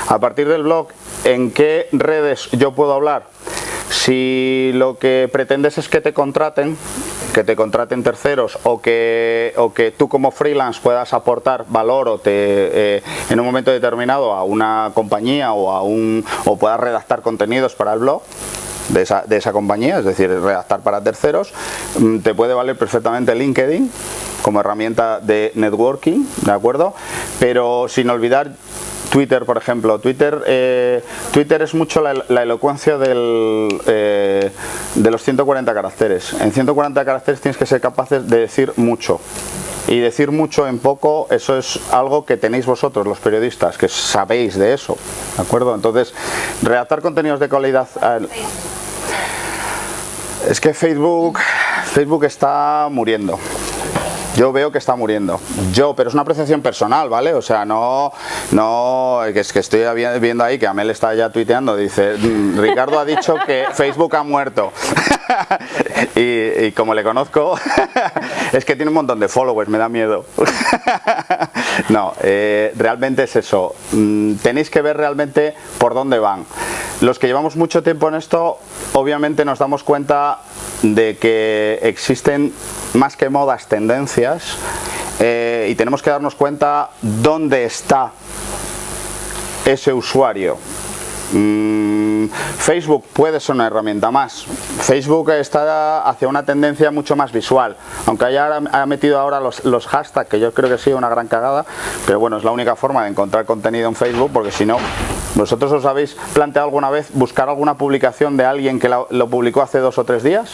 A partir del blog, ¿en qué redes yo puedo hablar? Si lo que pretendes es que te contraten, que te contraten terceros o que, o que tú como freelance puedas aportar valor o te, eh, en un momento determinado a una compañía o, a un, o puedas redactar contenidos para el blog, de esa, de esa compañía, es decir, redactar para terceros, mm, te puede valer perfectamente LinkedIn como herramienta de networking, ¿de acuerdo? Pero sin olvidar Twitter, por ejemplo. Twitter, eh, Twitter es mucho la, elocuencia del, eh, de los 140 caracteres. En 140 caracteres tienes que ser capaces de decir mucho. Y decir mucho en poco, eso es algo que tenéis vosotros, los periodistas, que sabéis de eso. ¿De acuerdo? Entonces, redactar contenidos de calidad. es que Facebook, Facebook está muriendo. Yo veo que está muriendo. Yo, pero es una apreciación personal, ¿vale? O sea, no, no, es que estoy vi- viendo ahí que Amel está ya tuiteando, dice, "Mm, Ricardo ha dicho que Facebook ha muerto. y, y como le conozco, es que tiene un montón de followers, me da miedo. no, eh, realmente es eso. Mm, Tenéis que ver realmente por dónde van. Los que llevamos mucho tiempo en esto, obviamente nos damos cuenta de que existen más que modas tendencias eh, y tenemos que darnos cuenta dónde está ese usuario. Mm, Facebook puede ser una herramienta más. Facebook está hacia una tendencia mucho más visual, aunque haya ha metido ahora los, los hashtags, que yo creo que sido una gran cagada, pero bueno, es la única forma de encontrar contenido en Facebook, porque si no, ¿vosotros os habéis planteado alguna vez buscar alguna publicación de alguien que lo publicó hace dos o tres días?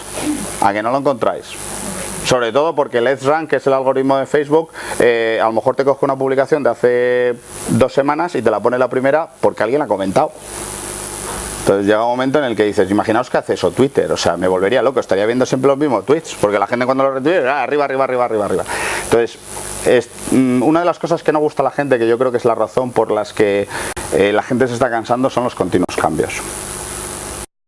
¿A que no lo encontráis? Sobre todo porque Let's Rank, que es el algoritmo de Facebook, eh, a lo mejor te coge una publicación de hace dos semanas y te la pone la primera porque alguien la ha comentado. Entonces llega un momento en el que dices, imaginaos que hace eso Twitter, o sea, me volvería loco, estaría viendo siempre los mismos tweets, porque la gente cuando lo retuite, ah, arriba, arriba, arriba, arriba, arriba. Entonces, es, mm, una de las cosas que no gusta a la gente, que yo creo que es la razón por las que eh, la gente se está cansando, son los continuos cambios.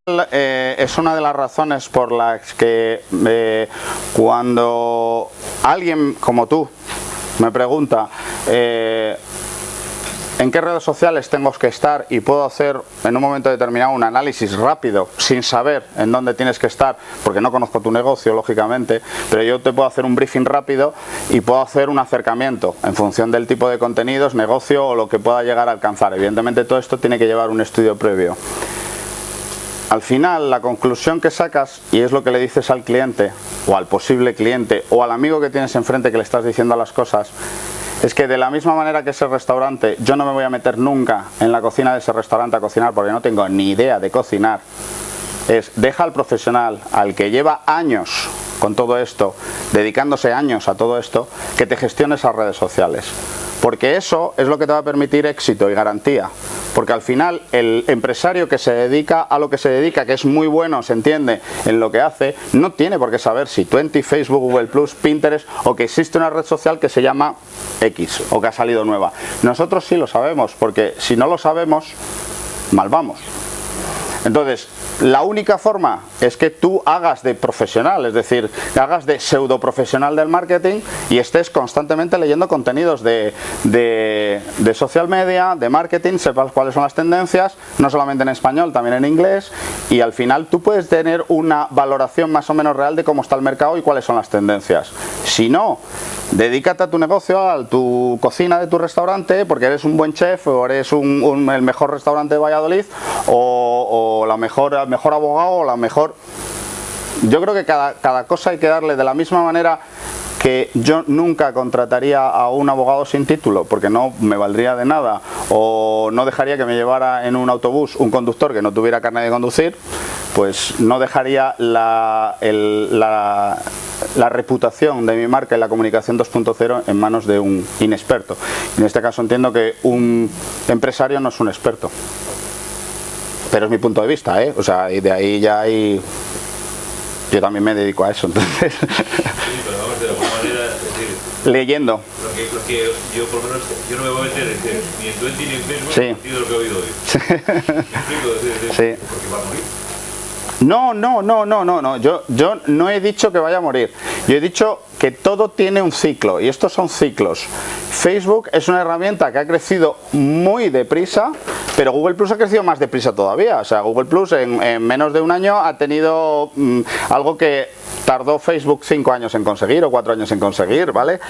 Eh, es una de las razones por las que eh, cuando alguien como tú me pregunta, eh, en qué redes sociales tengo que estar y puedo hacer en un momento determinado un análisis rápido sin saber en dónde tienes que estar, porque no conozco tu negocio, lógicamente, pero yo te puedo hacer un briefing rápido y puedo hacer un acercamiento en función del tipo de contenidos, negocio o lo que pueda llegar a alcanzar. Evidentemente todo esto tiene que llevar un estudio previo. Al final, la conclusión que sacas, y es lo que le dices al cliente, o al posible cliente, o al amigo que tienes enfrente que le estás diciendo las cosas, es que de la misma manera que ese restaurante, yo no me voy a meter nunca en la cocina de ese restaurante a cocinar porque no tengo ni idea de cocinar. Es, deja al profesional, al que lleva años con todo esto, dedicándose años a todo esto, que te gestione esas redes sociales porque eso es lo que te va a permitir éxito y garantía. Porque al final el empresario que se dedica a lo que se dedica, que es muy bueno, se entiende, en lo que hace, no tiene por qué saber si 20, Facebook, Google Plus, Pinterest o que existe una red social que se llama X o que ha salido nueva. Nosotros sí lo sabemos, porque si no lo sabemos, mal vamos. Entonces, la única forma es que tú hagas de profesional, es decir, hagas de pseudo profesional del marketing y estés constantemente leyendo contenidos de, de, social media, de marketing, sepas cuáles son las tendencias, no solamente en español, también en inglés, y al final tú puedes tener una valoración más o menos real de cómo está el mercado y cuáles son las tendencias. Si no, dedícate a tu negocio, a tu cocina de tu restaurante, porque eres un buen chef o eres un, el mejor restaurante de Valladolid o la mejor mejor abogado o la mejor... Yo creo que cada, cada cosa hay que darle de la misma manera que yo nunca contrataría a un abogado sin título porque no me valdría de nada. O no dejaría que me llevara en un autobús un conductor que no tuviera carne de conducir pues no dejaría la, la, la reputación de mi marca en la comunicación 2.0 en manos de un inexperto. En este caso entiendo que un empresario no es un experto pero es mi punto de vista, ¿eh? O sea, y de ahí ya hay... Yo también me dedico a eso, entonces... Sí, pero vamos, de alguna manera, decir, Leyendo. Lo que, lo que, yo por lo menos, yo no me voy a meter ni en Twitter ni en Facebook, sí. lo que he oído hoy. Sí. ¿Me explico? sí. Porque va a morir. No, no, no, no, no, no. Yo, yo no he dicho que vaya a morir. Yo he dicho que todo tiene un ciclo y estos son ciclos. Facebook es una herramienta que ha crecido muy deprisa, pero Google Plus ha crecido más deprisa todavía. O sea, Google Plus en, menos de un año ha tenido mm, algo que tardó Facebook 5 años en conseguir o 4 años en conseguir, ¿vale?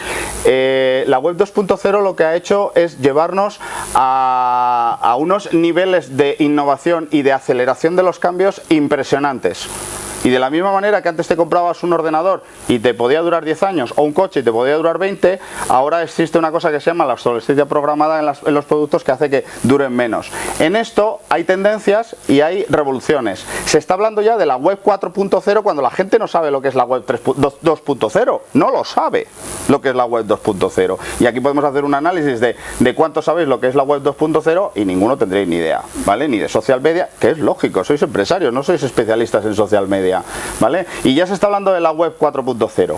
Eh, la web 2.0 lo que ha hecho es llevarnos a, a unos niveles de innovación y de aceleración de los cambios impresionantes. Y de la misma manera que antes te comprabas un ordenador y te podía durar 10 años o un coche y te podía durar 20, ahora existe una cosa que se llama la obsolescencia programada en, los productos que hace que duren menos. En esto hay tendencias y hay revoluciones. Se está hablando ya de la web 4.0 cuando la gente no sabe lo que es la web 2.0. No lo sabe lo que es la web 2.0. Y aquí podemos hacer un análisis de, de cuánto sabéis lo que es la web 2.0 y ninguno tendréis ni idea, ¿vale? Ni de social media, que es lógico, sois empresarios, no sois especialistas en social media. ¿Vale? Y ya se está hablando de la web 4.0.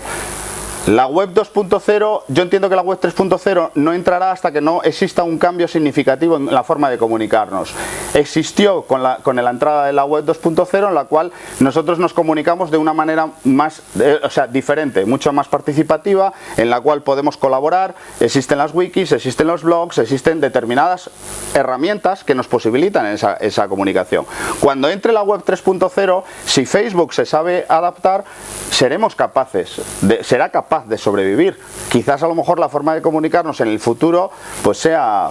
La web 2.0, yo entiendo que la web 3.0 no entrará hasta que no exista un cambio significativo en la forma de comunicarnos. Existió con la, con la entrada de la web 2.0 en la cual nosotros nos comunicamos de una manera más, eh, o sea, diferente, mucho más participativa, en la cual podemos colaborar, existen las wikis, existen los blogs, existen determinadas herramientas que nos posibilitan esa, esa comunicación. Cuando entre la web 3.0, si Facebook se sabe adaptar, seremos capaces, será capaz de sobrevivir. Quizás a lo mejor la forma de comunicarnos en el futuro pues sea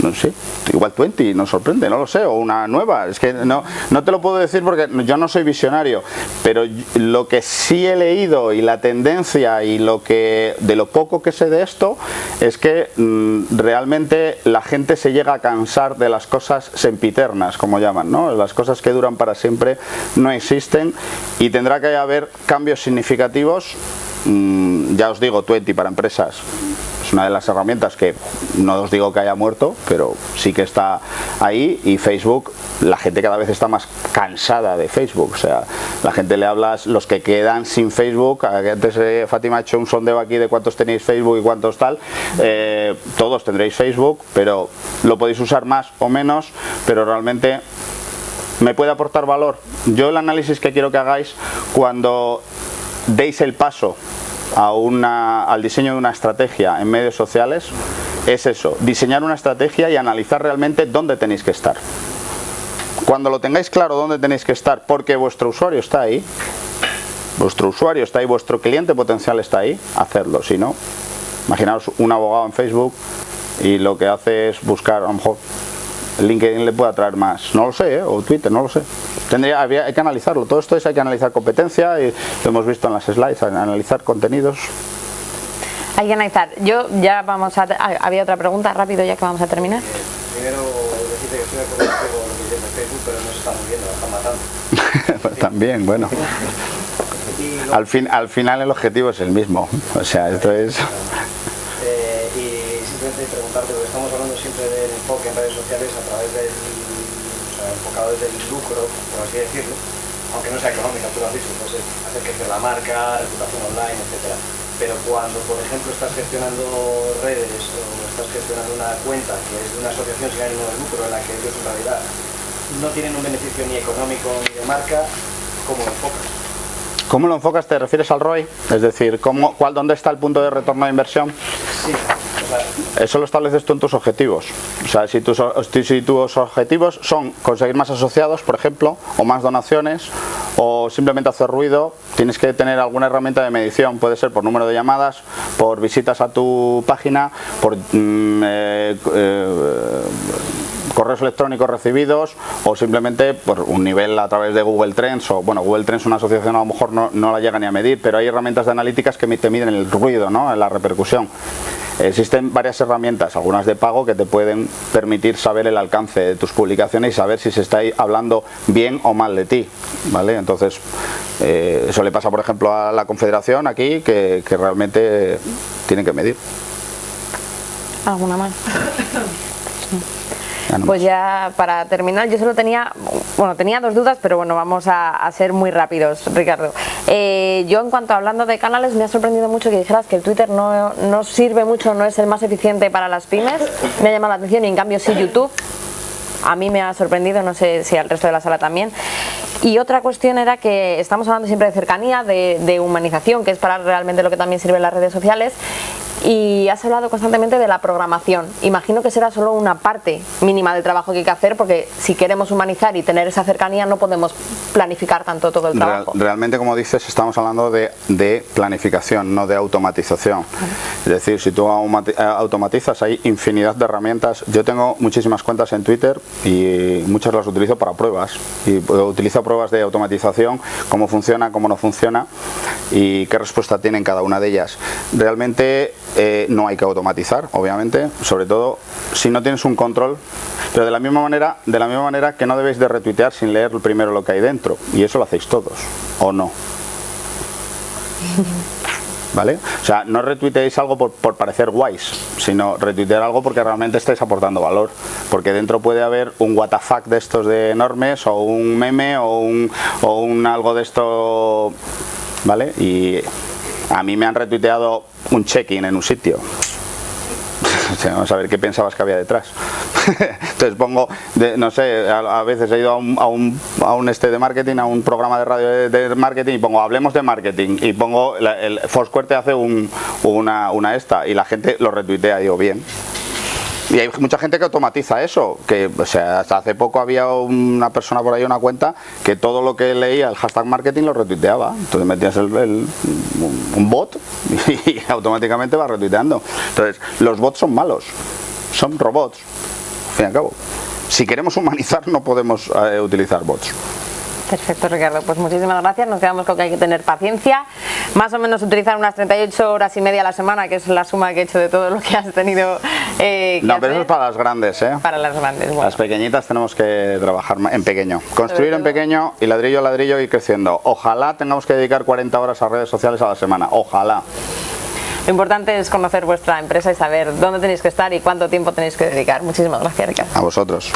no sé, igual 20 nos sorprende, no lo sé, o una nueva, es que no, no te lo puedo decir porque yo no soy visionario, pero lo que sí he leído y la tendencia y lo que de lo poco que sé de esto es que mm, realmente la gente se llega a cansar de las cosas sempiternas, como llaman, ¿no? Las cosas que duran para siempre no existen y tendrá que haber cambios significativos Mm, ya os digo, 20 para empresas una de las herramientas que no os digo que haya muerto, pero sí que está ahí y Facebook, la gente cada vez está más cansada de Facebook, o sea, la gente le hablas, los que quedan sin Facebook, antes eh, Fátima ha hecho un sondeo aquí de cuántos tenéis Facebook y cuántos tal, eh, todos tendréis Facebook, pero lo podéis usar más o menos, pero realmente me puede aportar valor. Yo el análisis que quiero que hagáis cuando deis el paso a una, al diseño de una estrategia en medios sociales es eso, diseñar una estrategia y analizar realmente dónde tenéis que estar. Cuando lo tengáis claro dónde tenéis que estar, porque vuestro usuario está ahí, vuestro usuario está ahí, vuestro cliente potencial está ahí, hacedlo. Si no, imaginaos un abogado en Facebook y lo que hace es buscar, a lo mejor LinkedIn le puede atraer más, no lo sé, ¿eh? o Twitter, no lo sé. Tendría, había, hay que analizarlo, todo esto es hay que analizar competencia y lo hemos visto en las slides, analizar contenidos. Hay que analizar. Yo ya vamos a... Ah, había otra pregunta, rápido ya que vamos a terminar. Eh, primero decirte que estoy de acuerdo con lo que dice Facebook, pero no se está moviendo, lo están matando. También, bueno. al, fin, al final el objetivo es el mismo, o sea, esto es... Eh, y simplemente preguntarte, porque estamos hablando siempre del enfoque en redes sociales o sea, enfocado desde el lucro, por así decirlo, aunque no sea económica, tú lo has dicho, pues hacer crecer la marca, reputación online, etcétera. Pero cuando, por ejemplo, estás gestionando redes o estás gestionando una cuenta que es de una asociación sin ánimo de lucro en la que ellos en realidad no tienen un beneficio ni económico ni de marca, ¿cómo lo enfocas? ¿Cómo lo enfocas? ¿Te refieres al ROI? Es decir, ¿cómo, cuál, ¿dónde está el punto de retorno de inversión? Sí. Eso lo estableces tú en tus objetivos. O sea, si tus, si tus objetivos son conseguir más asociados, por ejemplo, o más donaciones, o simplemente hacer ruido, tienes que tener alguna herramienta de medición. Puede ser por número de llamadas, por visitas a tu página, por mm, eh, eh, correos electrónicos recibidos o simplemente por un nivel a través de Google Trends o bueno Google Trends una asociación a lo mejor no, la llega ni a medir pero hay herramientas de analíticas que te miden el ruido ¿no? la repercusión. Existen varias herramientas algunas de pago que te pueden permitir saber el alcance de tus publicaciones y saber si se está hablando bien o mal de ti vale entonces eh, eso le pasa por ejemplo a la confederación aquí que, que realmente tienen que medir. Alguna más pues ya para terminar, yo solo tenía, bueno, tenía dos dudas, pero bueno, vamos a, ser muy rápidos, Ricardo. Eh, yo en cuanto a hablando de canales, me ha sorprendido mucho que dijeras que el Twitter no, no sirve mucho, no es el más eficiente para las pymes. Me ha llamado la atención y en cambio sí YouTube a mí me ha sorprendido, no sé si al resto de la sala también. Y otra cuestión era que estamos hablando siempre de cercanía, de, de humanización, que es para realmente lo que también sirven las redes sociales, y has hablado constantemente de la programación. Imagino que será solo una parte mínima del trabajo que hay que hacer porque si queremos humanizar y tener esa cercanía no podemos planificar tanto todo el trabajo. realmente, como dices, estamos hablando de, de planificación, no de automatización. Es decir, si tú eh, automatizas hay infinidad de herramientas. Yo tengo muchísimas cuentas en Twitter y muchas las utilizo para pruebas. Y utilizo pruebas de automatización, cómo funciona, cómo no funciona y qué respuesta tienen cada una de ellas. Realmente eh, no hay que automatizar, obviamente, sobre todo si no tienes un control, pero de la misma manera, de la misma manera que no debéis de retuitear sin leer primero lo que hay dentro, y eso lo hacéis todos, ¿o no? ¿Vale? O sea, no retuiteéis algo por, parecer guays, sino retuitear algo porque realmente estáis aportando valor. Porque dentro puede haber un WTF de estos de enormes, o un meme, o un, o un algo de esto, ¿vale? Y a mí me han retuiteado un check-in en un sitio. vamos a ver qué pensabas que había detrás. Entonces pongo, no sé, a, veces he ido a un, a un, este de marketing, a un programa de radio de, marketing y pongo hablemos de marketing y pongo, el Foursquare te hace un, una, una esta y la gente lo retuitea, digo bien. Y hay mucha gente que automatiza eso, que o sea, hasta hace poco había una persona por ahí, una cuenta, que todo lo que leía el hashtag marketing lo retuiteaba. Entonces metías el, un bot y automáticamente va retuiteando. Entonces, los bots son malos, son robots, al fin y al cabo. Si queremos humanizar no podemos eh, utilizar bots. Perfecto, Ricardo. Pues muchísimas gracias. Nos quedamos con que hay que tener paciencia. Más o menos utilizar unas 38 horas y media a la semana, que es la suma que he hecho de todo lo que has tenido eh, No, pero eso es para las grandes, ¿eh? Para las grandes, bueno. Las pequeñitas tenemos que trabajar en pequeño. Construir en pequeño y ladrillo a ladrillo y creciendo. Ojalá tengamos que dedicar 40 horas a redes sociales a la semana. Ojalá. Lo importante es conocer vuestra empresa y saber dónde tenéis que estar y cuánto tiempo tenéis que dedicar. Muchísimas gracias, Ricardo. A vosotros.